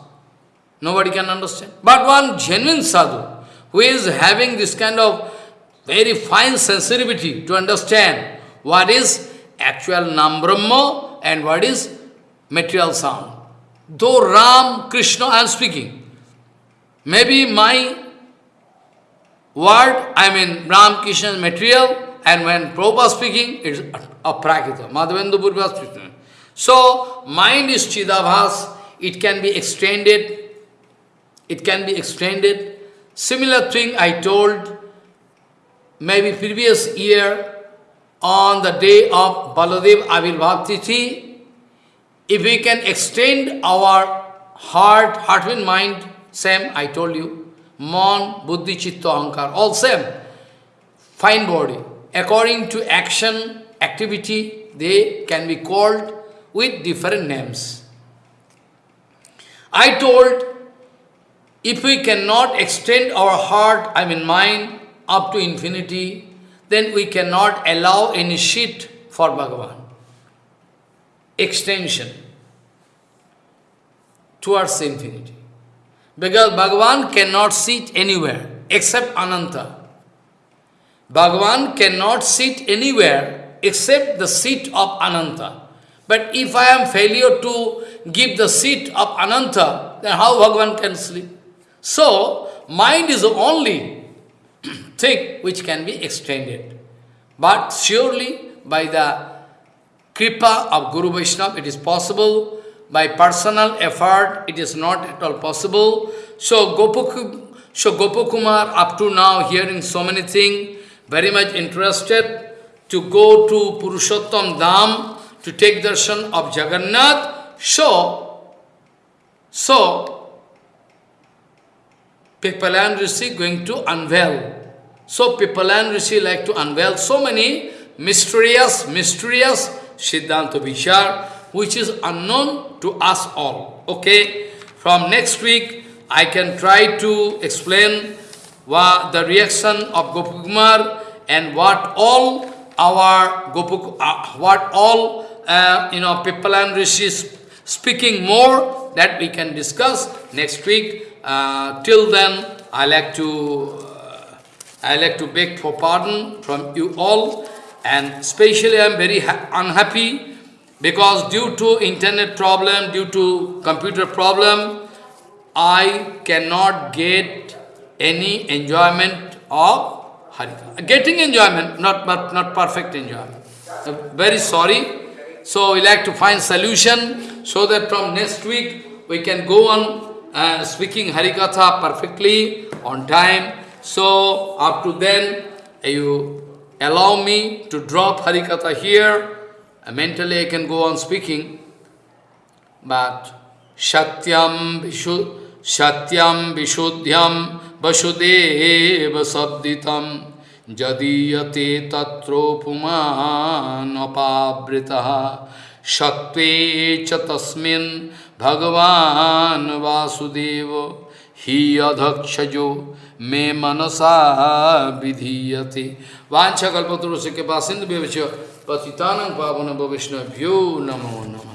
Nobody can understand. But one genuine sadhu, who is having this kind of very fine sensitivity to understand what is actual Nam Brahma and what is material sound. Though Ram, Krishna, I am speaking. Maybe my word, I mean Ram, Krishna is material, and when Prabhupada speaking, it is aprakita. Madhavendu Purva speaking. So, mind is Chidabhas, it can be extended, it can be extended. Similar thing I told maybe previous year on the day of Baladev Avirbhav if we can extend our heart, heart and mind, same, I told you, Mon, Buddhi, Chitta, Ahankar, all same, fine body. According to action, activity, they can be called with different names. I told, if we cannot extend our heart, I mean mind, up to infinity, then we cannot allow any shit for Bhagavan. Extension towards infinity. Because Bhagavan cannot sit anywhere except Ananta. Bhagavan cannot sit anywhere except the seat of Ananta. But if I am failure to give the seat of Ananta, then how Bhagavan can sleep? So, mind is the only [clears throat] thing which can be extended. But surely by the kripa of Guru Vaishnava it is possible. By personal effort it is not at all possible. So Gopuk, so Gopakumar up to now hearing so many things, very much interested to go to Purushottam Dham to take darshan of Jagannath. So, so Pipalan Rishi going to unveil. So Pipalan Rishi like to unveil so many mysterious, mysterious Siddhanta Vishar, which is unknown to us all. Okay? From next week, I can try to explain what the reaction of Gopakumar and what all our Gopuk, uh, what all uh, you know Pipalan Rishis speaking more that we can discuss next week. Uh, till then, I like to uh, I like to beg for pardon from you all, and especially I am very unhappy because due to internet problem, due to computer problem, I cannot get any enjoyment of Harikatha. Getting enjoyment, not, but not perfect enjoyment. Very sorry. So we like to find solution so that from next week we can go on uh, speaking Harikatha perfectly on time. So up to then you allow me to drop Harikatha here. Uh, mentally I can go on speaking. But Satyam Vishu Satyam Vishuddhyam Vasudeva Sabditam Jadiyate Tatropuman Apabritaha Sattve cha भगवान वासुदेव, ही अधक्षजो मे मनसा विधीयते। वाछा कल्पतरुष के पास सिंधु पतितान पावन वैष्णव्यो नमो नम।